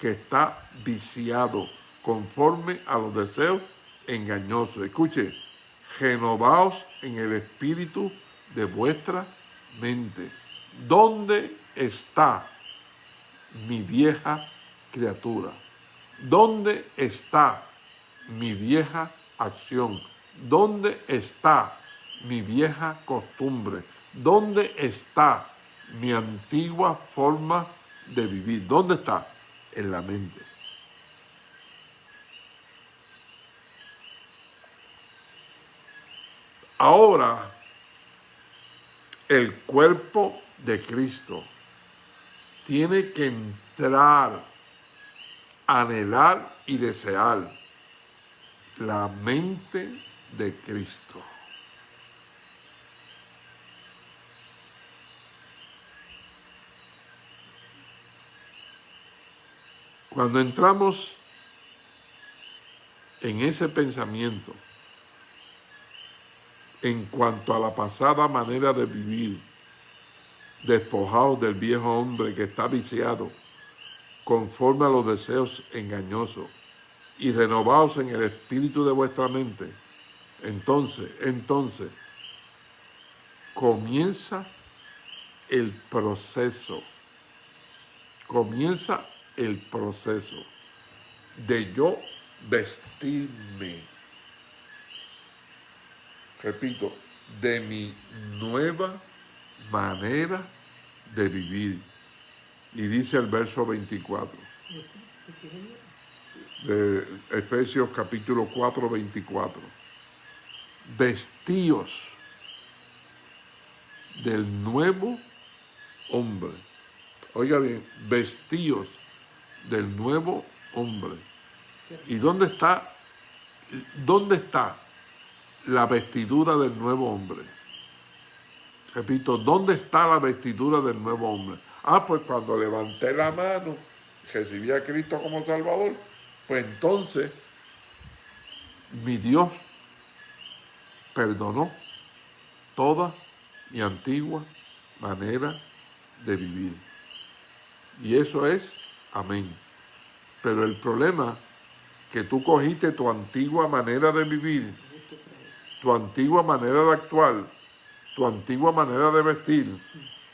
que está viciado conforme a los deseos engañosos. Escuche, renovaos en el espíritu de vuestra mente. ¿Dónde está mi vieja criatura? ¿Dónde está mi vieja acción? ¿Dónde está mi vieja costumbre? ¿Dónde está mi antigua forma de vivir? ¿Dónde está? En la mente. Ahora, el cuerpo de Cristo tiene que entrar, anhelar y desear la mente de Cristo. Cuando entramos en ese pensamiento, en cuanto a la pasada manera de vivir, despojados del viejo hombre que está viciado, conforme a los deseos engañosos, y renovados en el espíritu de vuestra mente, entonces, entonces, comienza el proceso, comienza el proceso de yo vestirme repito, de mi nueva manera de vivir. Y dice el verso 24 de Efesios capítulo 4, 24. Vestíos del nuevo hombre. Oiga bien, vestíos del nuevo hombre. ¿Y dónde está? ¿Dónde está la vestidura del nuevo hombre. Repito, ¿dónde está la vestidura del nuevo hombre? Ah, pues cuando levanté la mano, recibí a Cristo como Salvador, pues entonces mi Dios perdonó toda mi antigua manera de vivir. Y eso es amén. Pero el problema que tú cogiste tu antigua manera de vivir tu antigua manera de actuar, tu antigua manera de vestir,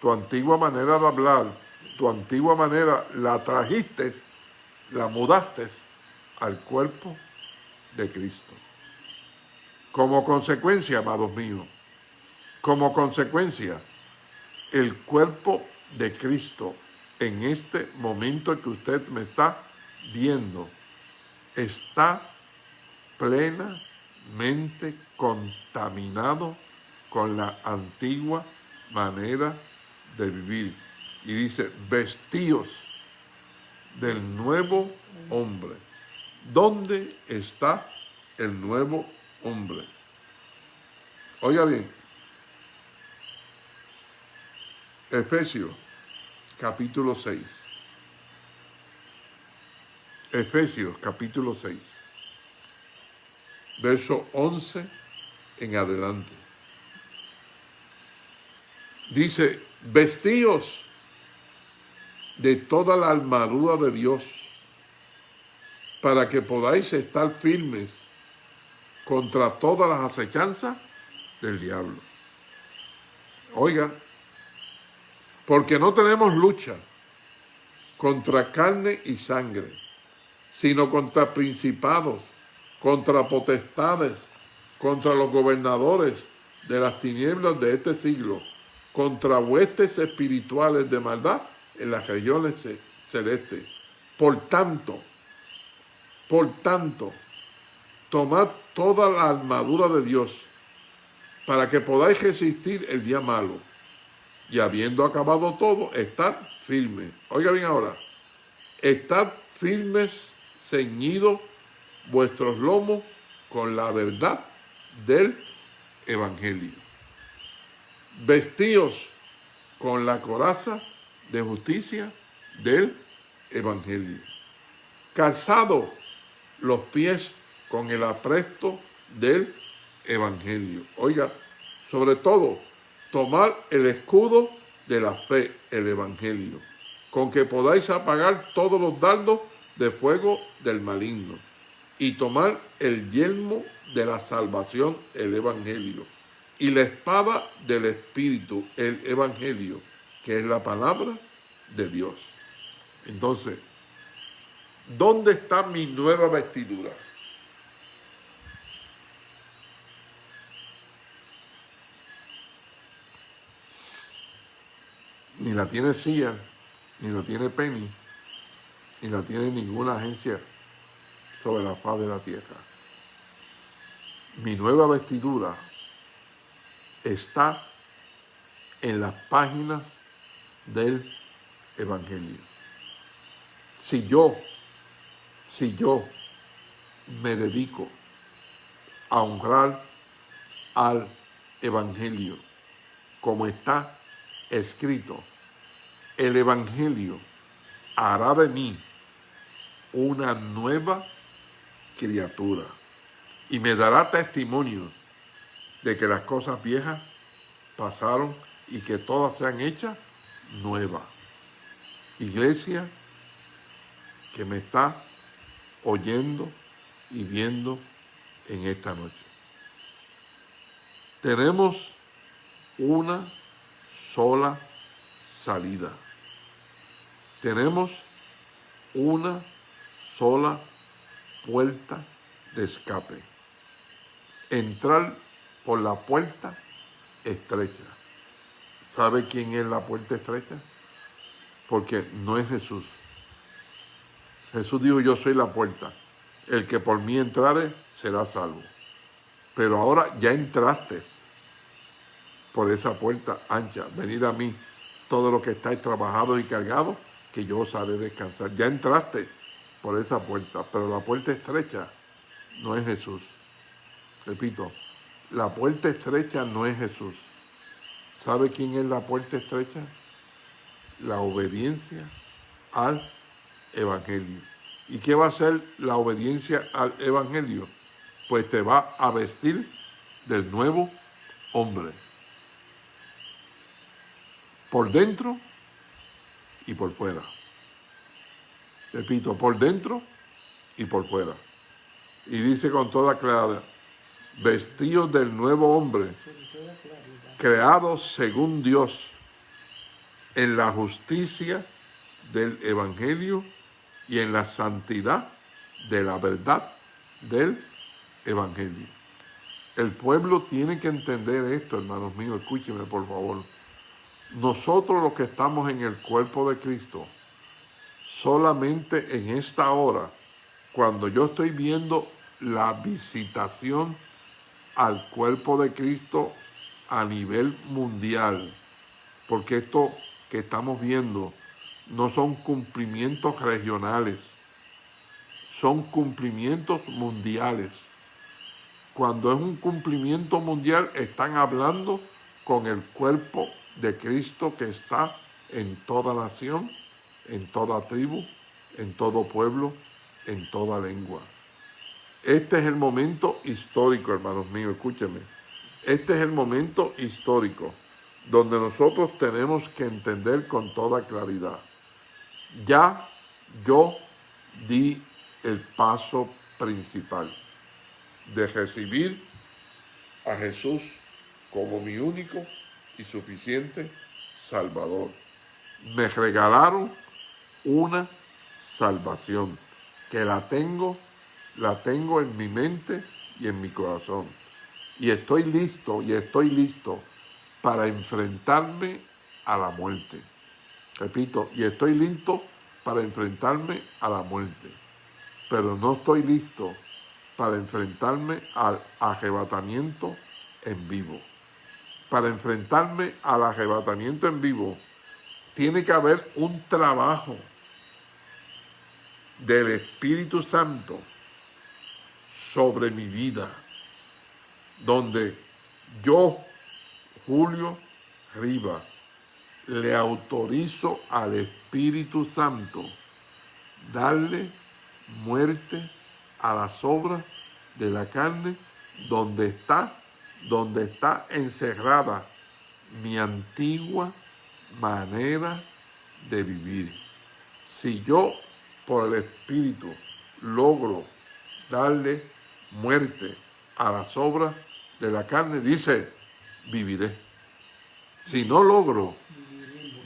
tu antigua manera de hablar, tu antigua manera, la trajiste, la mudaste al cuerpo de Cristo. Como consecuencia, amados míos, como consecuencia, el cuerpo de Cristo en este momento que usted me está viendo está plenamente contaminado con la antigua manera de vivir. Y dice, vestíos del nuevo hombre. ¿Dónde está el nuevo hombre? Oiga bien, Efesios capítulo 6. Efesios capítulo 6, verso 11 en adelante. Dice, vestíos de toda la armadura de Dios para que podáis estar firmes contra todas las acechanzas del diablo. Oiga, porque no tenemos lucha contra carne y sangre, sino contra principados, contra potestades, contra los gobernadores de las tinieblas de este siglo, contra huestes espirituales de maldad en las regiones celestes. Por tanto, por tanto, tomad toda la armadura de Dios para que podáis resistir el día malo. Y habiendo acabado todo, estad firmes. Oiga bien ahora, estad firmes, ceñidos vuestros lomos con la verdad del Evangelio. Vestíos con la coraza de justicia del Evangelio. Calzado los pies con el apresto del Evangelio. Oiga, sobre todo, tomar el escudo de la fe, el Evangelio, con que podáis apagar todos los dardos de fuego del maligno, y tomar el yelmo de la salvación, el Evangelio, y la espada del Espíritu, el Evangelio, que es la palabra de Dios. Entonces, ¿Dónde está mi nueva vestidura? Ni la tiene CIA, ni la tiene Penny, ni la tiene ninguna agencia sobre la faz de la tierra. Mi nueva vestidura está en las páginas del Evangelio. Si yo si yo me dedico a honrar al Evangelio, como está escrito, el Evangelio hará de mí una nueva criatura y me dará testimonio de que las cosas viejas pasaron y que todas sean hechas nuevas. Iglesia que me está oyendo y viendo en esta noche. Tenemos una sola salida. Tenemos una sola puerta de escape. Entrar por la puerta estrecha. ¿Sabe quién es la puerta estrecha? Porque no es Jesús. Jesús dijo, yo soy la puerta. El que por mí entrare será salvo. Pero ahora ya entraste por esa puerta ancha. Venid a mí, todo lo que estáis trabajados y cargados, que yo os haré descansar. Ya entraste por esa puerta, pero la puerta estrecha no es Jesús. Repito, la puerta estrecha no es Jesús. ¿Sabe quién es la puerta estrecha? La obediencia al evangelio. ¿Y qué va a ser la obediencia al evangelio? Pues te va a vestir del nuevo hombre. Por dentro y por fuera. Repito, por dentro y por fuera. Y dice con toda claridad, vestidos del nuevo hombre, creados según Dios, en la justicia del Evangelio y en la santidad de la verdad del Evangelio. El pueblo tiene que entender esto, hermanos míos, escúchenme por favor. Nosotros los que estamos en el cuerpo de Cristo, solamente en esta hora, cuando yo estoy viendo la visitación al cuerpo de Cristo a nivel mundial, porque esto que estamos viendo no son cumplimientos regionales, son cumplimientos mundiales. Cuando es un cumplimiento mundial, están hablando con el cuerpo de Cristo que está en toda nación, en toda tribu, en todo pueblo, en toda lengua. Este es el momento histórico, hermanos míos, escúchenme. Este es el momento histórico donde nosotros tenemos que entender con toda claridad. Ya yo di el paso principal de recibir a Jesús como mi único y suficiente Salvador. Me regalaron una salvación que la tengo, la tengo en mi mente y en mi corazón. Y estoy listo, y estoy listo para enfrentarme a la muerte. Repito, y estoy listo para enfrentarme a la muerte. Pero no estoy listo para enfrentarme al arrebatamiento en vivo. Para enfrentarme al arrebatamiento en vivo, tiene que haber un trabajo del Espíritu Santo sobre mi vida, donde yo, Julio Riva, le autorizo al Espíritu Santo darle muerte a las obras de la carne donde está, donde está encerrada mi antigua manera de vivir. Si yo por el Espíritu logro darle muerte a las obras de la carne, dice, viviré. Si no logro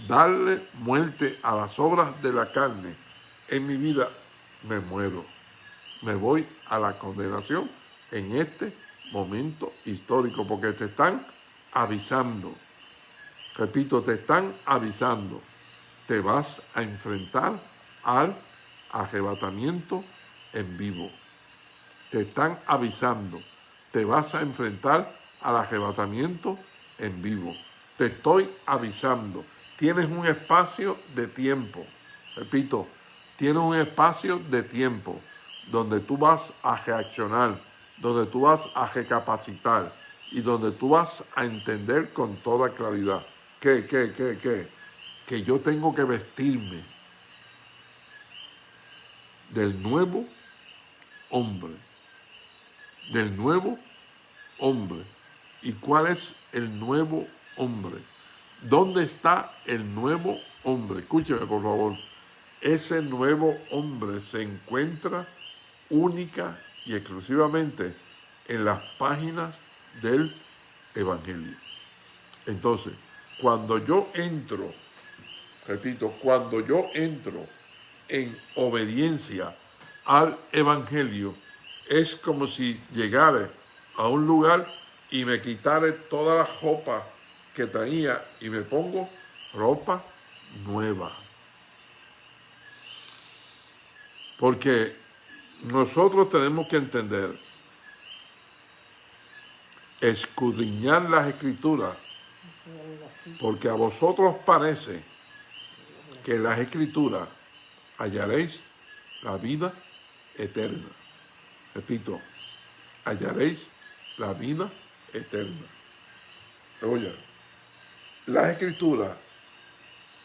darle muerte a las obras de la carne en mi vida, me muero. Me voy a la condenación en este momento histórico, porque te están avisando. Repito, te están avisando. Te vas a enfrentar al arrebatamiento en vivo. Te están avisando. Te vas a enfrentar al arrebatamiento en vivo. Te estoy avisando. Tienes un espacio de tiempo. Repito, tienes un espacio de tiempo donde tú vas a reaccionar, donde tú vas a recapacitar y donde tú vas a entender con toda claridad que, que, que, que, que yo tengo que vestirme del nuevo hombre, del nuevo hombre. ¿Y cuál es el nuevo hombre? ¿Dónde está el nuevo hombre? Escúcheme, por favor. Ese nuevo hombre se encuentra única y exclusivamente en las páginas del Evangelio. Entonces, cuando yo entro, repito, cuando yo entro en obediencia al Evangelio, es como si llegara a un lugar y me quitara toda la ropa que tenía y me pongo ropa nueva. Porque nosotros tenemos que entender, escudriñar las escrituras, porque a vosotros parece que en las escrituras hallaréis la vida eterna. Repito, hallaréis la vida eterna. Oye, la escritura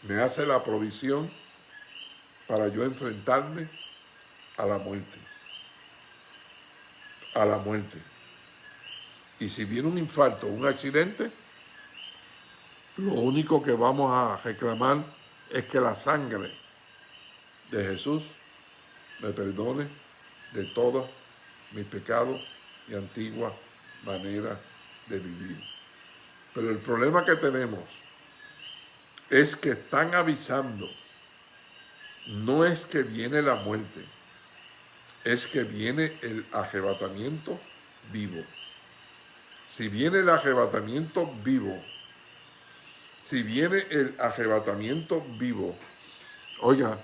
me hace la provisión para yo enfrentarme a la muerte. A la muerte. Y si viene un infarto un accidente, lo único que vamos a reclamar es que la sangre de Jesús me perdone de todos mis pecados y antigua manera de vivir. Pero el problema que tenemos es que están avisando, no es que viene la muerte, es que viene el arrebatamiento vivo. Si viene el arrebatamiento vivo, si viene el arrebatamiento vivo, oiga,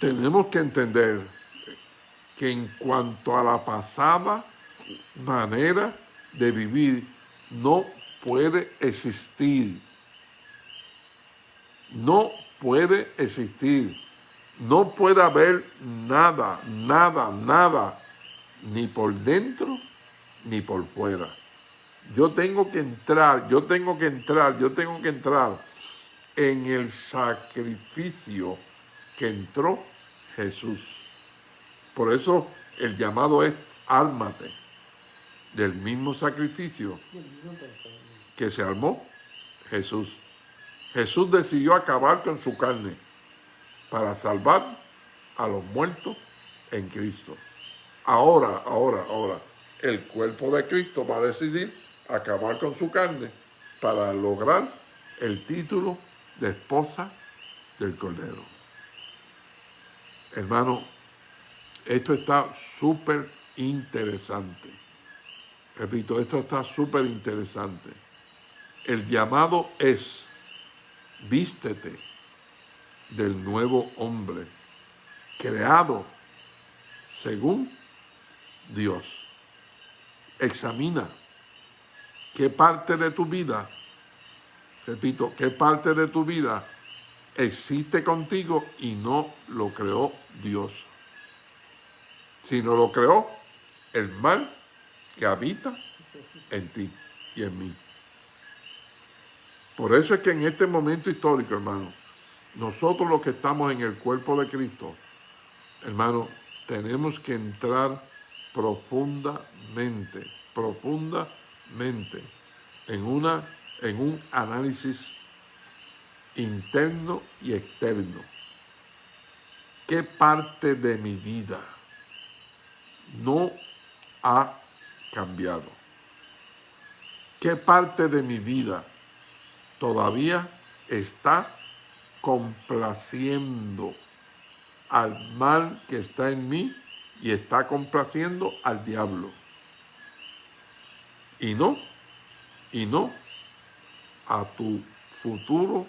tenemos que entender que en cuanto a la pasada manera de vivir, no puede existir, no puede existir. No puede haber nada, nada, nada, ni por dentro ni por fuera. Yo tengo que entrar, yo tengo que entrar, yo tengo que entrar en el sacrificio que entró Jesús. Por eso el llamado es ármate del mismo sacrificio que se armó Jesús. Jesús decidió acabar con su carne para salvar a los muertos en Cristo. Ahora, ahora, ahora, el cuerpo de Cristo va a decidir acabar con su carne para lograr el título de esposa del Cordero. Hermano, esto está súper interesante. Repito, esto está súper interesante. El llamado es, vístete del nuevo hombre, creado según Dios. Examina qué parte de tu vida, repito, qué parte de tu vida existe contigo y no lo creó Dios. Si no lo creó, el mal que habita en ti y en mí. Por eso es que en este momento histórico, hermano, nosotros los que estamos en el cuerpo de Cristo, hermano, tenemos que entrar profundamente, profundamente en, una, en un análisis interno y externo. ¿Qué parte de mi vida no ha cambiado? ¿Qué parte de mi vida todavía está complaciendo al mal que está en mí y está complaciendo al diablo. Y no, y no a tu futuro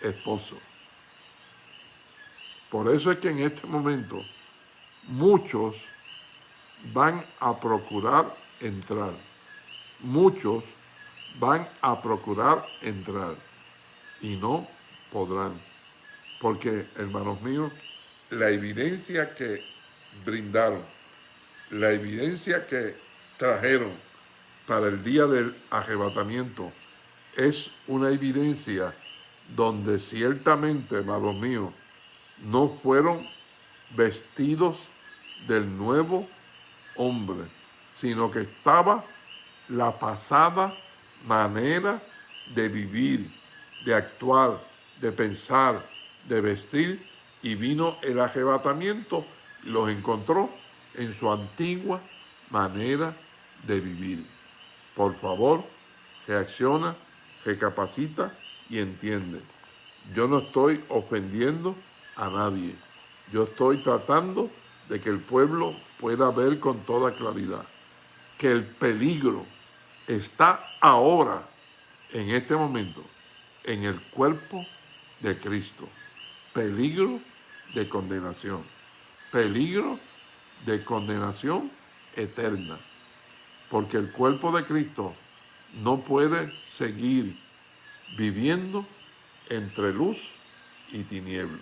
esposo. Por eso es que en este momento muchos van a procurar entrar. Muchos van a procurar entrar y no podrán. Porque, hermanos míos, la evidencia que brindaron, la evidencia que trajeron para el día del arrebatamiento es una evidencia donde ciertamente, hermanos míos, no fueron vestidos del nuevo hombre, sino que estaba la pasada manera de vivir, de actuar, de pensar, de vestir, y vino el arrebatamiento y los encontró en su antigua manera de vivir. Por favor, reacciona, recapacita y entiende. Yo no estoy ofendiendo a nadie. Yo estoy tratando de que el pueblo pueda ver con toda claridad que el peligro está ahora, en este momento, en el cuerpo de Cristo. Peligro de condenación. Peligro de condenación eterna. Porque el cuerpo de Cristo no puede seguir viviendo entre luz y tiniebla.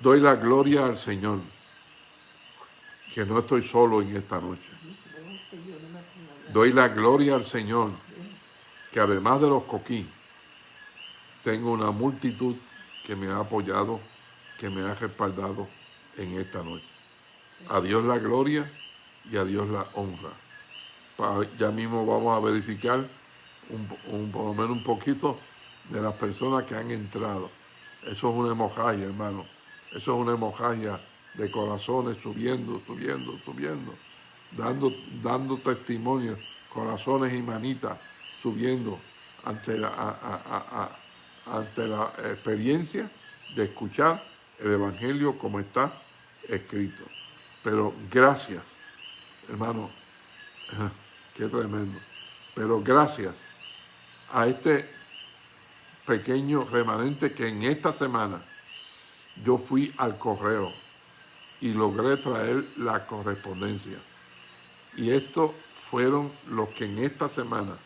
Doy la gloria al Señor que no estoy solo en esta noche. Doy la gloria al Señor, que además de los coquí, tengo una multitud que me ha apoyado, que me ha respaldado en esta noche. A Dios la gloria y a Dios la honra. Ya mismo vamos a verificar un, por lo menos un poquito de las personas que han entrado. Eso es una hemorragia, hermano. Eso es una hemorragia de corazones subiendo, subiendo, subiendo, dando, dando testimonio, corazones y manitas subiendo ante la, ante la experiencia de escuchar el Evangelio como está escrito. Pero gracias, hermano, qué tremendo. Pero gracias a este pequeño remanente que en esta semana yo fui al correo y logré traer la correspondencia. Y estos fueron los que en esta semana,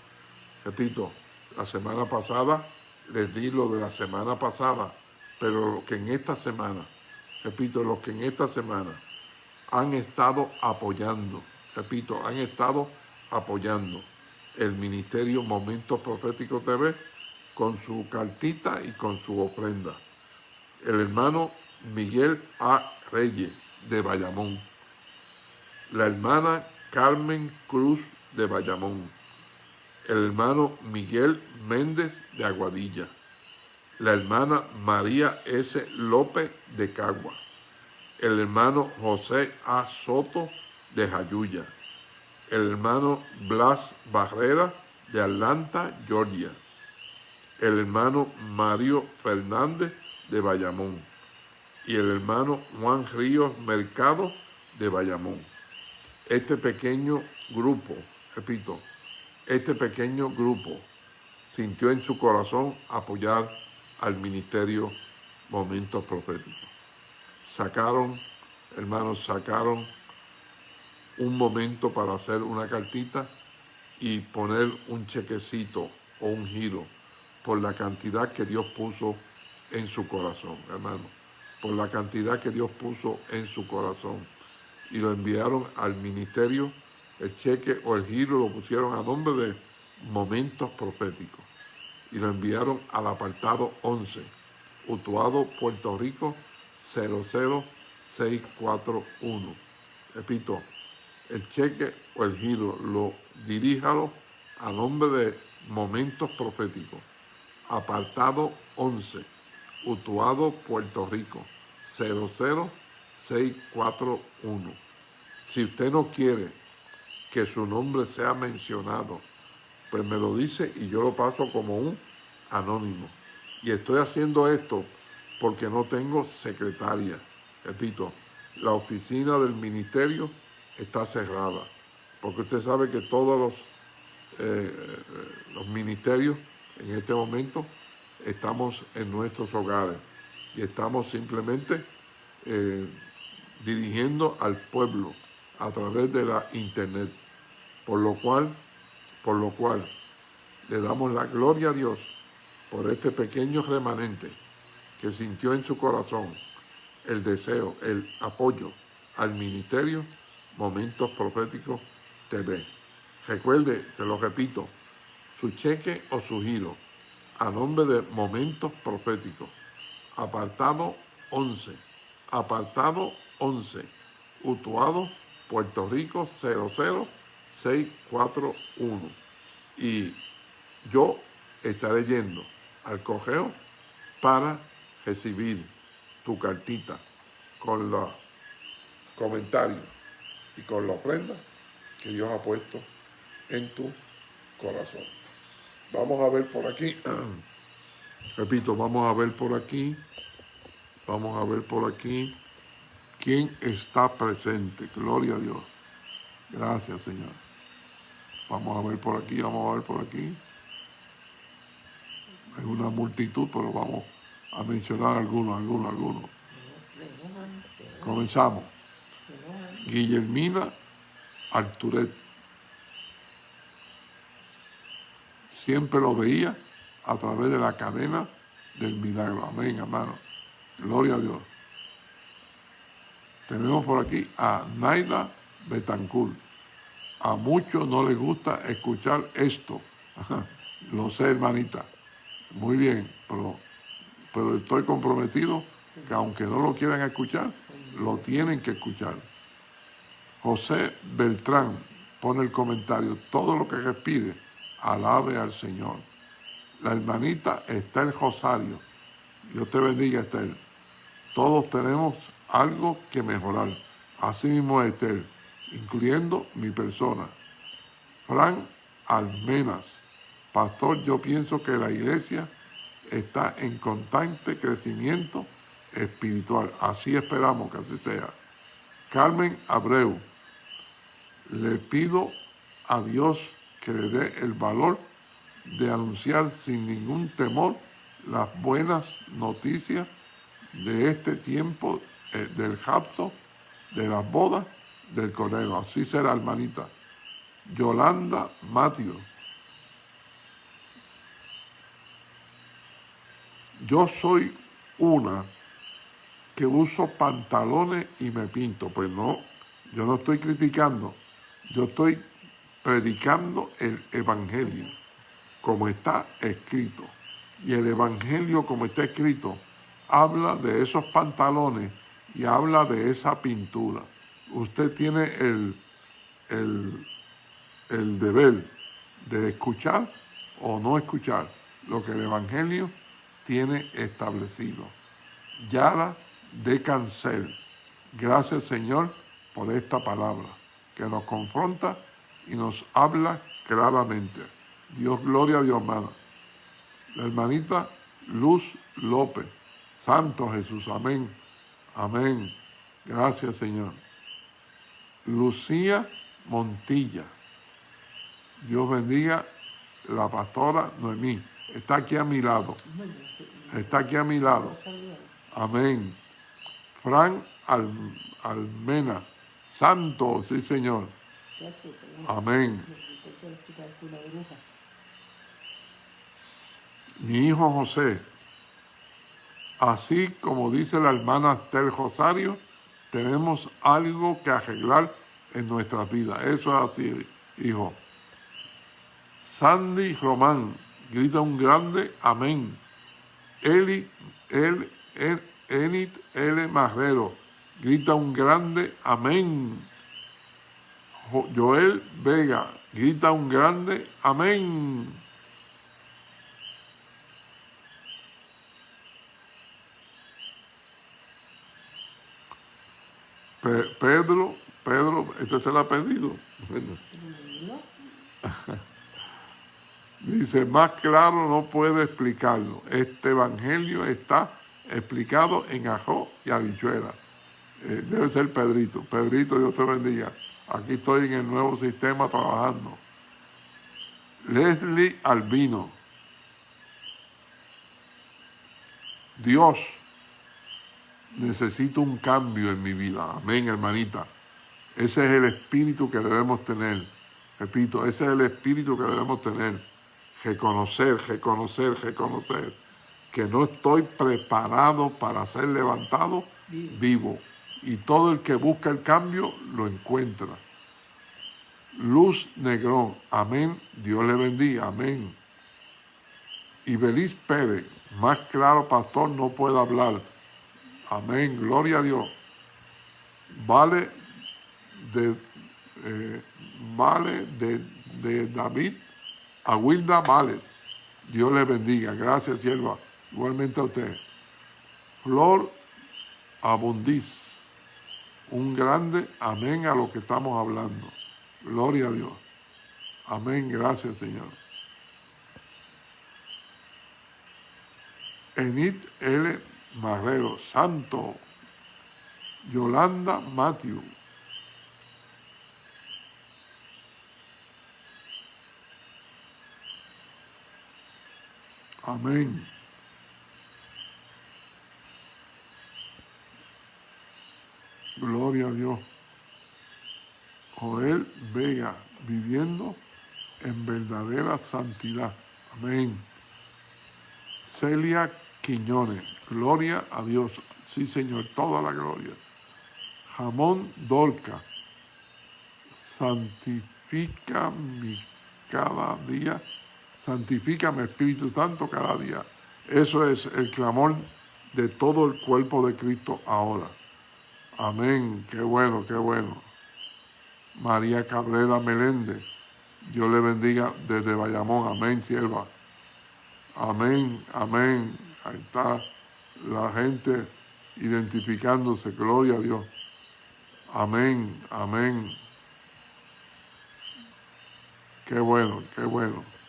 repito, La semana pasada les di lo de la semana pasada, pero lo que en esta semana, repito, los que en esta semana han estado apoyando, repito, han estado apoyando el Ministerio Momentos Proféticos TV con su cartita y con su ofrenda. El hermano Miguel A. Reyes de Bayamón. La hermana Carmen Cruz de Bayamón. El hermano Miguel Méndez de Aguadilla. La hermana María S. López de Cagua. El hermano José A. Soto de Jayuya el hermano Blas Barrera de Atlanta, Georgia, el hermano Mario Fernández de Bayamón y el hermano Juan Ríos Mercado de Bayamón. Este pequeño grupo, repito, este pequeño grupo sintió en su corazón apoyar al ministerio Momentos Proféticos. Sacaron, hermanos, sacaron un momento para hacer una cartita y poner un chequecito o un giro por la cantidad que Dios puso en su corazón, hermano, por la cantidad que Dios puso en su corazón. Y lo enviaron al ministerio, el cheque o el giro lo pusieron a nombre de Momentos Proféticos. Y lo enviaron al apartado 11, Utuado, Puerto Rico, 00641. Repito, el cheque o el giro, lo diríjalo a nombre de Momentos Proféticos. Apartado 11, Utuado, Puerto Rico, 00641. Si usted no quiere que su nombre sea mencionado, pues me lo dice y yo lo paso como un anónimo. Y estoy haciendo esto porque no tengo secretaria. Repito, la oficina del ministerio está cerrada, porque usted sabe que todos los, eh, los ministerios en este momento estamos en nuestros hogares y estamos simplemente eh, dirigiendo al pueblo a través de la internet, por lo cual, por lo cual le damos la gloria a Dios por este pequeño remanente que sintió en su corazón el deseo, el apoyo al ministerio Momentos Proféticos TV. Recuerde, se lo repito, su cheque o su giro a nombre de Momentos Proféticos. Apartado 11. Apartado 11. Utuado, Puerto Rico 00641. Y yo estaré yendo al correo para recibir tu cartita con los comentarios y con la ofrenda que Dios ha puesto en tu corazón. Vamos a ver por aquí, repito, vamos a ver por aquí, vamos a ver por aquí quién está presente. Gloria a Dios. Gracias, Señor. Vamos a ver por aquí, vamos a ver por aquí. Hay una multitud, pero vamos a mencionar algunos, algunos, algunos. Comenzamos. Guillermina Arturet. Siempre lo veía a través de la cadena del milagro. Amén, hermano. Gloria a Dios. Tenemos por aquí a Naida Betancourt. A muchos no les gusta escuchar esto. Lo sé, hermanita. Muy bien, pero, pero estoy comprometido que aunque no lo quieran escuchar, lo tienen que escuchar. José Beltrán pone el comentario, todo lo que respire, alabe al Señor. La hermanita Estel Rosario, Dios te bendiga Estel. Todos tenemos algo que mejorar. Así mismo Estel, incluyendo mi persona. Fran Almenas, pastor, yo pienso que la iglesia está en constante crecimiento espiritual. Así esperamos que así sea. Carmen Abreu, le pido a Dios que le dé el valor de anunciar sin ningún temor las buenas noticias de este tiempo eh, del japto, de las bodas del Cordero. Así será, hermanita. Yolanda Matio. Yo soy una que uso pantalones y me pinto. Pues no, yo no estoy criticando, yo estoy predicando el Evangelio como está escrito. Y el Evangelio como está escrito habla de esos pantalones y habla de esa pintura. Usted tiene el, el, el deber de escuchar o no escuchar lo que el Evangelio tiene establecido. Yara de Cancel. Gracias Señor por esta palabra que nos confronta y nos habla claramente. Dios, gloria a Dios, hermana. La hermanita Luz López. Santo Jesús, amén. Amén. Gracias, Señor. Lucía Montilla. Dios bendiga la pastora Noemí. Está aquí a mi lado. Está aquí a mi lado. Amén. Fran Almena. Santo, sí, Señor. Amén. Mi hijo José, así como dice la hermana Tel Rosario, tenemos algo que arreglar en nuestras vidas. Eso es así, hijo. Sandy Román, grita un grande amén. Eli, el, el, Enit L. Marrero, grita un grande amén. Joel Vega, grita un grande amén. Pedro, Pedro, este se lo ha pedido. Dice, más claro no puede explicarlo. Este evangelio está explicado en ajo y habichuela. Eh, debe ser Pedrito. Pedrito, Dios te bendiga. Aquí estoy en el nuevo sistema trabajando. Leslie Albino. Dios, necesito un cambio en mi vida. Amén, hermanita. Ese es el espíritu que debemos tener. Repito, ese es el espíritu que debemos tener. Reconocer, reconocer, reconocer que no estoy preparado para ser levantado vivo. Y todo el que busca el cambio lo encuentra. Luz Negrón, amén, Dios le bendiga, amén. Y Belis Pérez, más claro, pastor, no puede hablar. Amén, gloria a Dios. Vale de, eh, vale de, de David a Wilda Vale. Dios le bendiga. Gracias, sierva. Igualmente a usted. Flor Abundiz. Un grande amén a lo que estamos hablando. Gloria a Dios. Amén. Gracias, Señor. Enit L. Marrero. Santo. Yolanda Matthew. Amén. Gloria a Dios. Joel Vega, viviendo en verdadera santidad. Amén. Celia Quiñones, gloria a Dios. Sí, Señor, toda la gloria. Jamón Dorca, santifica mi cada día, santifícame Espíritu Santo cada día. Eso es el clamor de todo el cuerpo de Cristo ahora. Amén, qué bueno, qué bueno. María Cabrera Meléndez, Dios le bendiga desde Bayamón, amén, sierva. Amén, amén. Ahí está la gente identificándose, gloria a Dios. Amén, amén. Qué bueno, qué bueno.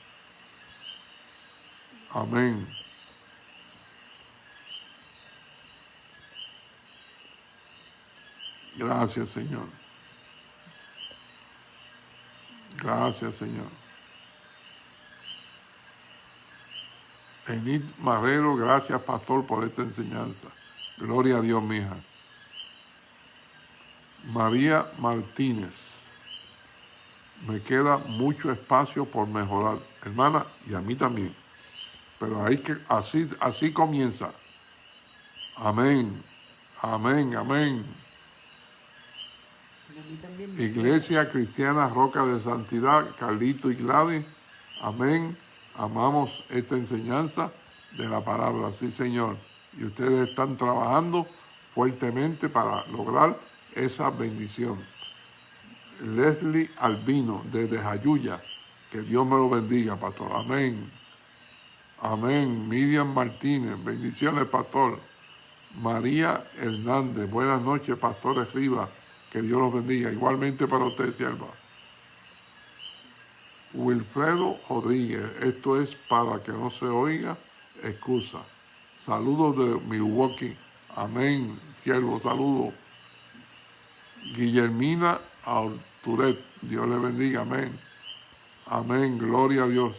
Amén. Gracias, Señor. Gracias, Señor. Enid Marrero, gracias, pastor, por esta enseñanza. Gloria a Dios, mija. María Martínez. Me queda mucho espacio por mejorar, hermana, y a mí también. Pero que, así, así comienza. Amén, amén, amén. Iglesia Cristiana Roca de Santidad, Carlito y Gladys. Amén. Amamos esta enseñanza de la palabra, sí Señor. Y ustedes están trabajando fuertemente para lograr esa bendición. Leslie Albino, desde Jayuya. Que Dios me lo bendiga, pastor. Amén. Amén. Miriam Martínez, bendiciones, pastor. María Hernández, buenas noches, pastores Rivas. Que Dios los bendiga. Igualmente para usted, sierva. Wilfredo Rodríguez, esto es para que no se oiga excusa. Saludos de Milwaukee. Amén, siervo, saludos. Guillermina Alturet, Dios le bendiga, amén. Amén, gloria a Dios.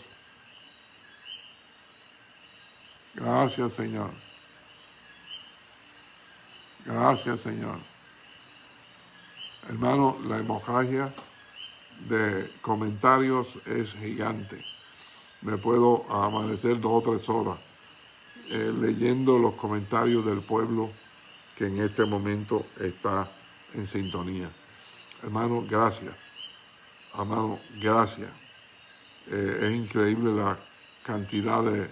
Gracias, Señor. Gracias, Señor. Hermano, la hemorragia de comentarios es gigante. Me puedo amanecer dos o tres horas eh, leyendo los comentarios del pueblo que en este momento está en sintonía. Hermano, gracias. Hermano, gracias. Eh, es increíble la cantidad de,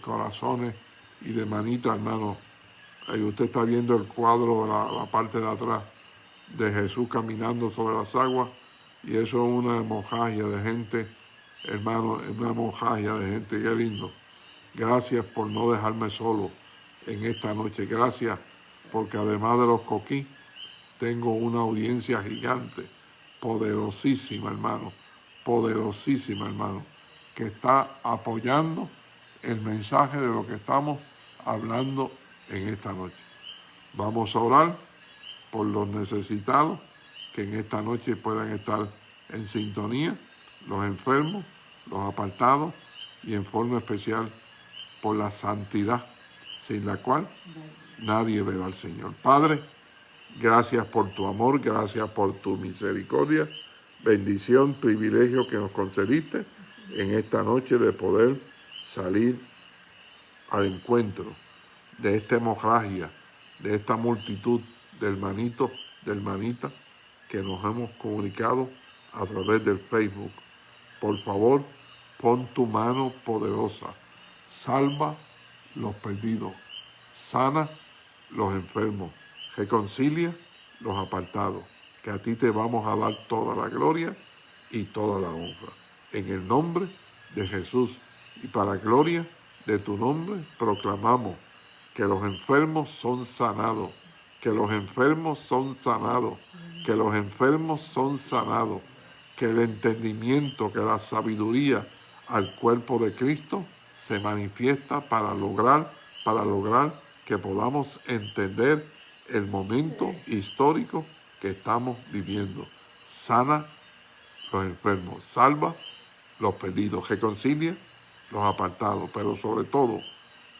corazones y de manitas, hermano. Ahí usted está viendo el cuadro, la, la parte de atrás de Jesús caminando sobre las aguas y eso es una hemorragia de gente, hermano, es una hemorragia de gente, qué lindo. Gracias por no dejarme solo en esta noche. Gracias porque además de los coquí, tengo una audiencia gigante, poderosísima, hermano, poderosísima, hermano, que está apoyando el mensaje de lo que estamos hablando en esta noche. Vamos a orar por los necesitados que en esta noche puedan estar en sintonía, los enfermos, los apartados y en forma especial por la santidad, sin la cual nadie verá al Señor. Padre, gracias por tu amor, gracias por tu misericordia, bendición, privilegio que nos concediste en esta noche de poder salir al encuentro de esta hemorragia, de esta multitud del hermanitos, de hermanita que nos hemos comunicado a través del Facebook. Por favor, pon tu mano poderosa, salva los perdidos, sana los enfermos, reconcilia los apartados, que a ti te vamos a dar toda la gloria y toda la honra. En el nombre de Jesús y para gloria de tu nombre proclamamos que los enfermos son sanados que los enfermos son sanados, que los enfermos son sanados, que el entendimiento, que la sabiduría al cuerpo de Cristo se manifiesta para lograr, para lograr que podamos entender el momento histórico que estamos viviendo. Sana los enfermos, salva los perdidos, reconcilia los apartados, pero sobre todo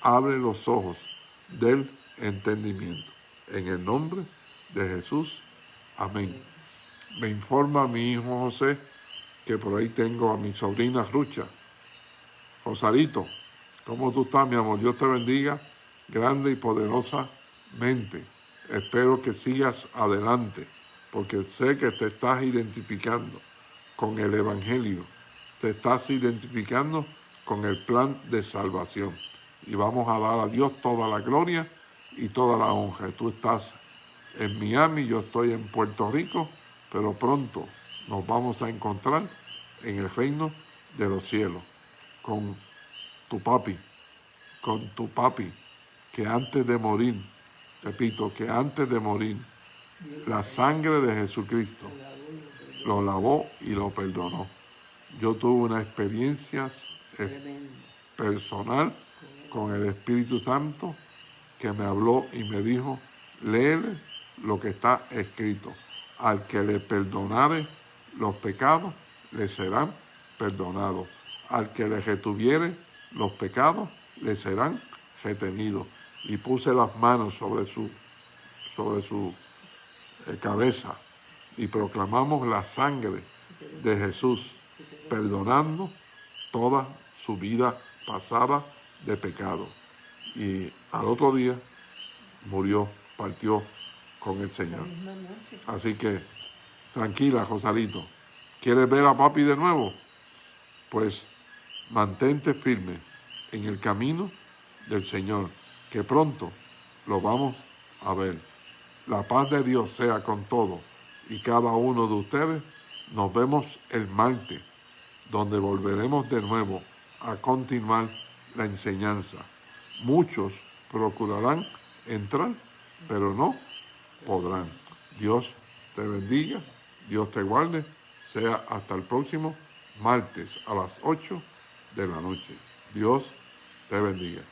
abre los ojos del entendimiento. En el nombre de Jesús. Amén. Me informa mi hijo José que por ahí tengo a mi sobrina Rucha. Rosarito, ¿cómo tú estás, mi amor? Dios te bendiga grande y poderosamente. Espero que sigas adelante, porque sé que te estás identificando con el Evangelio. Te estás identificando con el plan de salvación. Y vamos a dar a Dios toda la gloria y toda la honra. Tú estás en Miami, yo estoy en Puerto Rico, pero pronto nos vamos a encontrar en el reino de los cielos con tu papi, con tu papi, que antes de morir, repito, que antes de morir, la sangre de Jesucristo lo lavó y lo perdonó. Yo tuve una experiencia personal con el Espíritu Santo que me habló y me dijo, léele lo que está escrito. Al que le perdonare los pecados, le serán perdonados. Al que le retuviere los pecados, le serán retenidos. Y puse las manos sobre su, sobre su eh, cabeza y proclamamos la sangre de Jesús, perdonando toda su vida pasada de pecado. Y al otro día murió, partió con el Señor. Así que tranquila, Rosalito. ¿Quieres ver a papi de nuevo? Pues mantente firme en el camino del Señor, que pronto lo vamos a ver. La paz de Dios sea con todos y cada uno de ustedes. Nos vemos el martes, donde volveremos de nuevo a continuar la enseñanza. Muchos procurarán entrar, pero no podrán. Dios te bendiga, Dios te guarde. Sea hasta el próximo martes a las 8 de la noche. Dios te bendiga.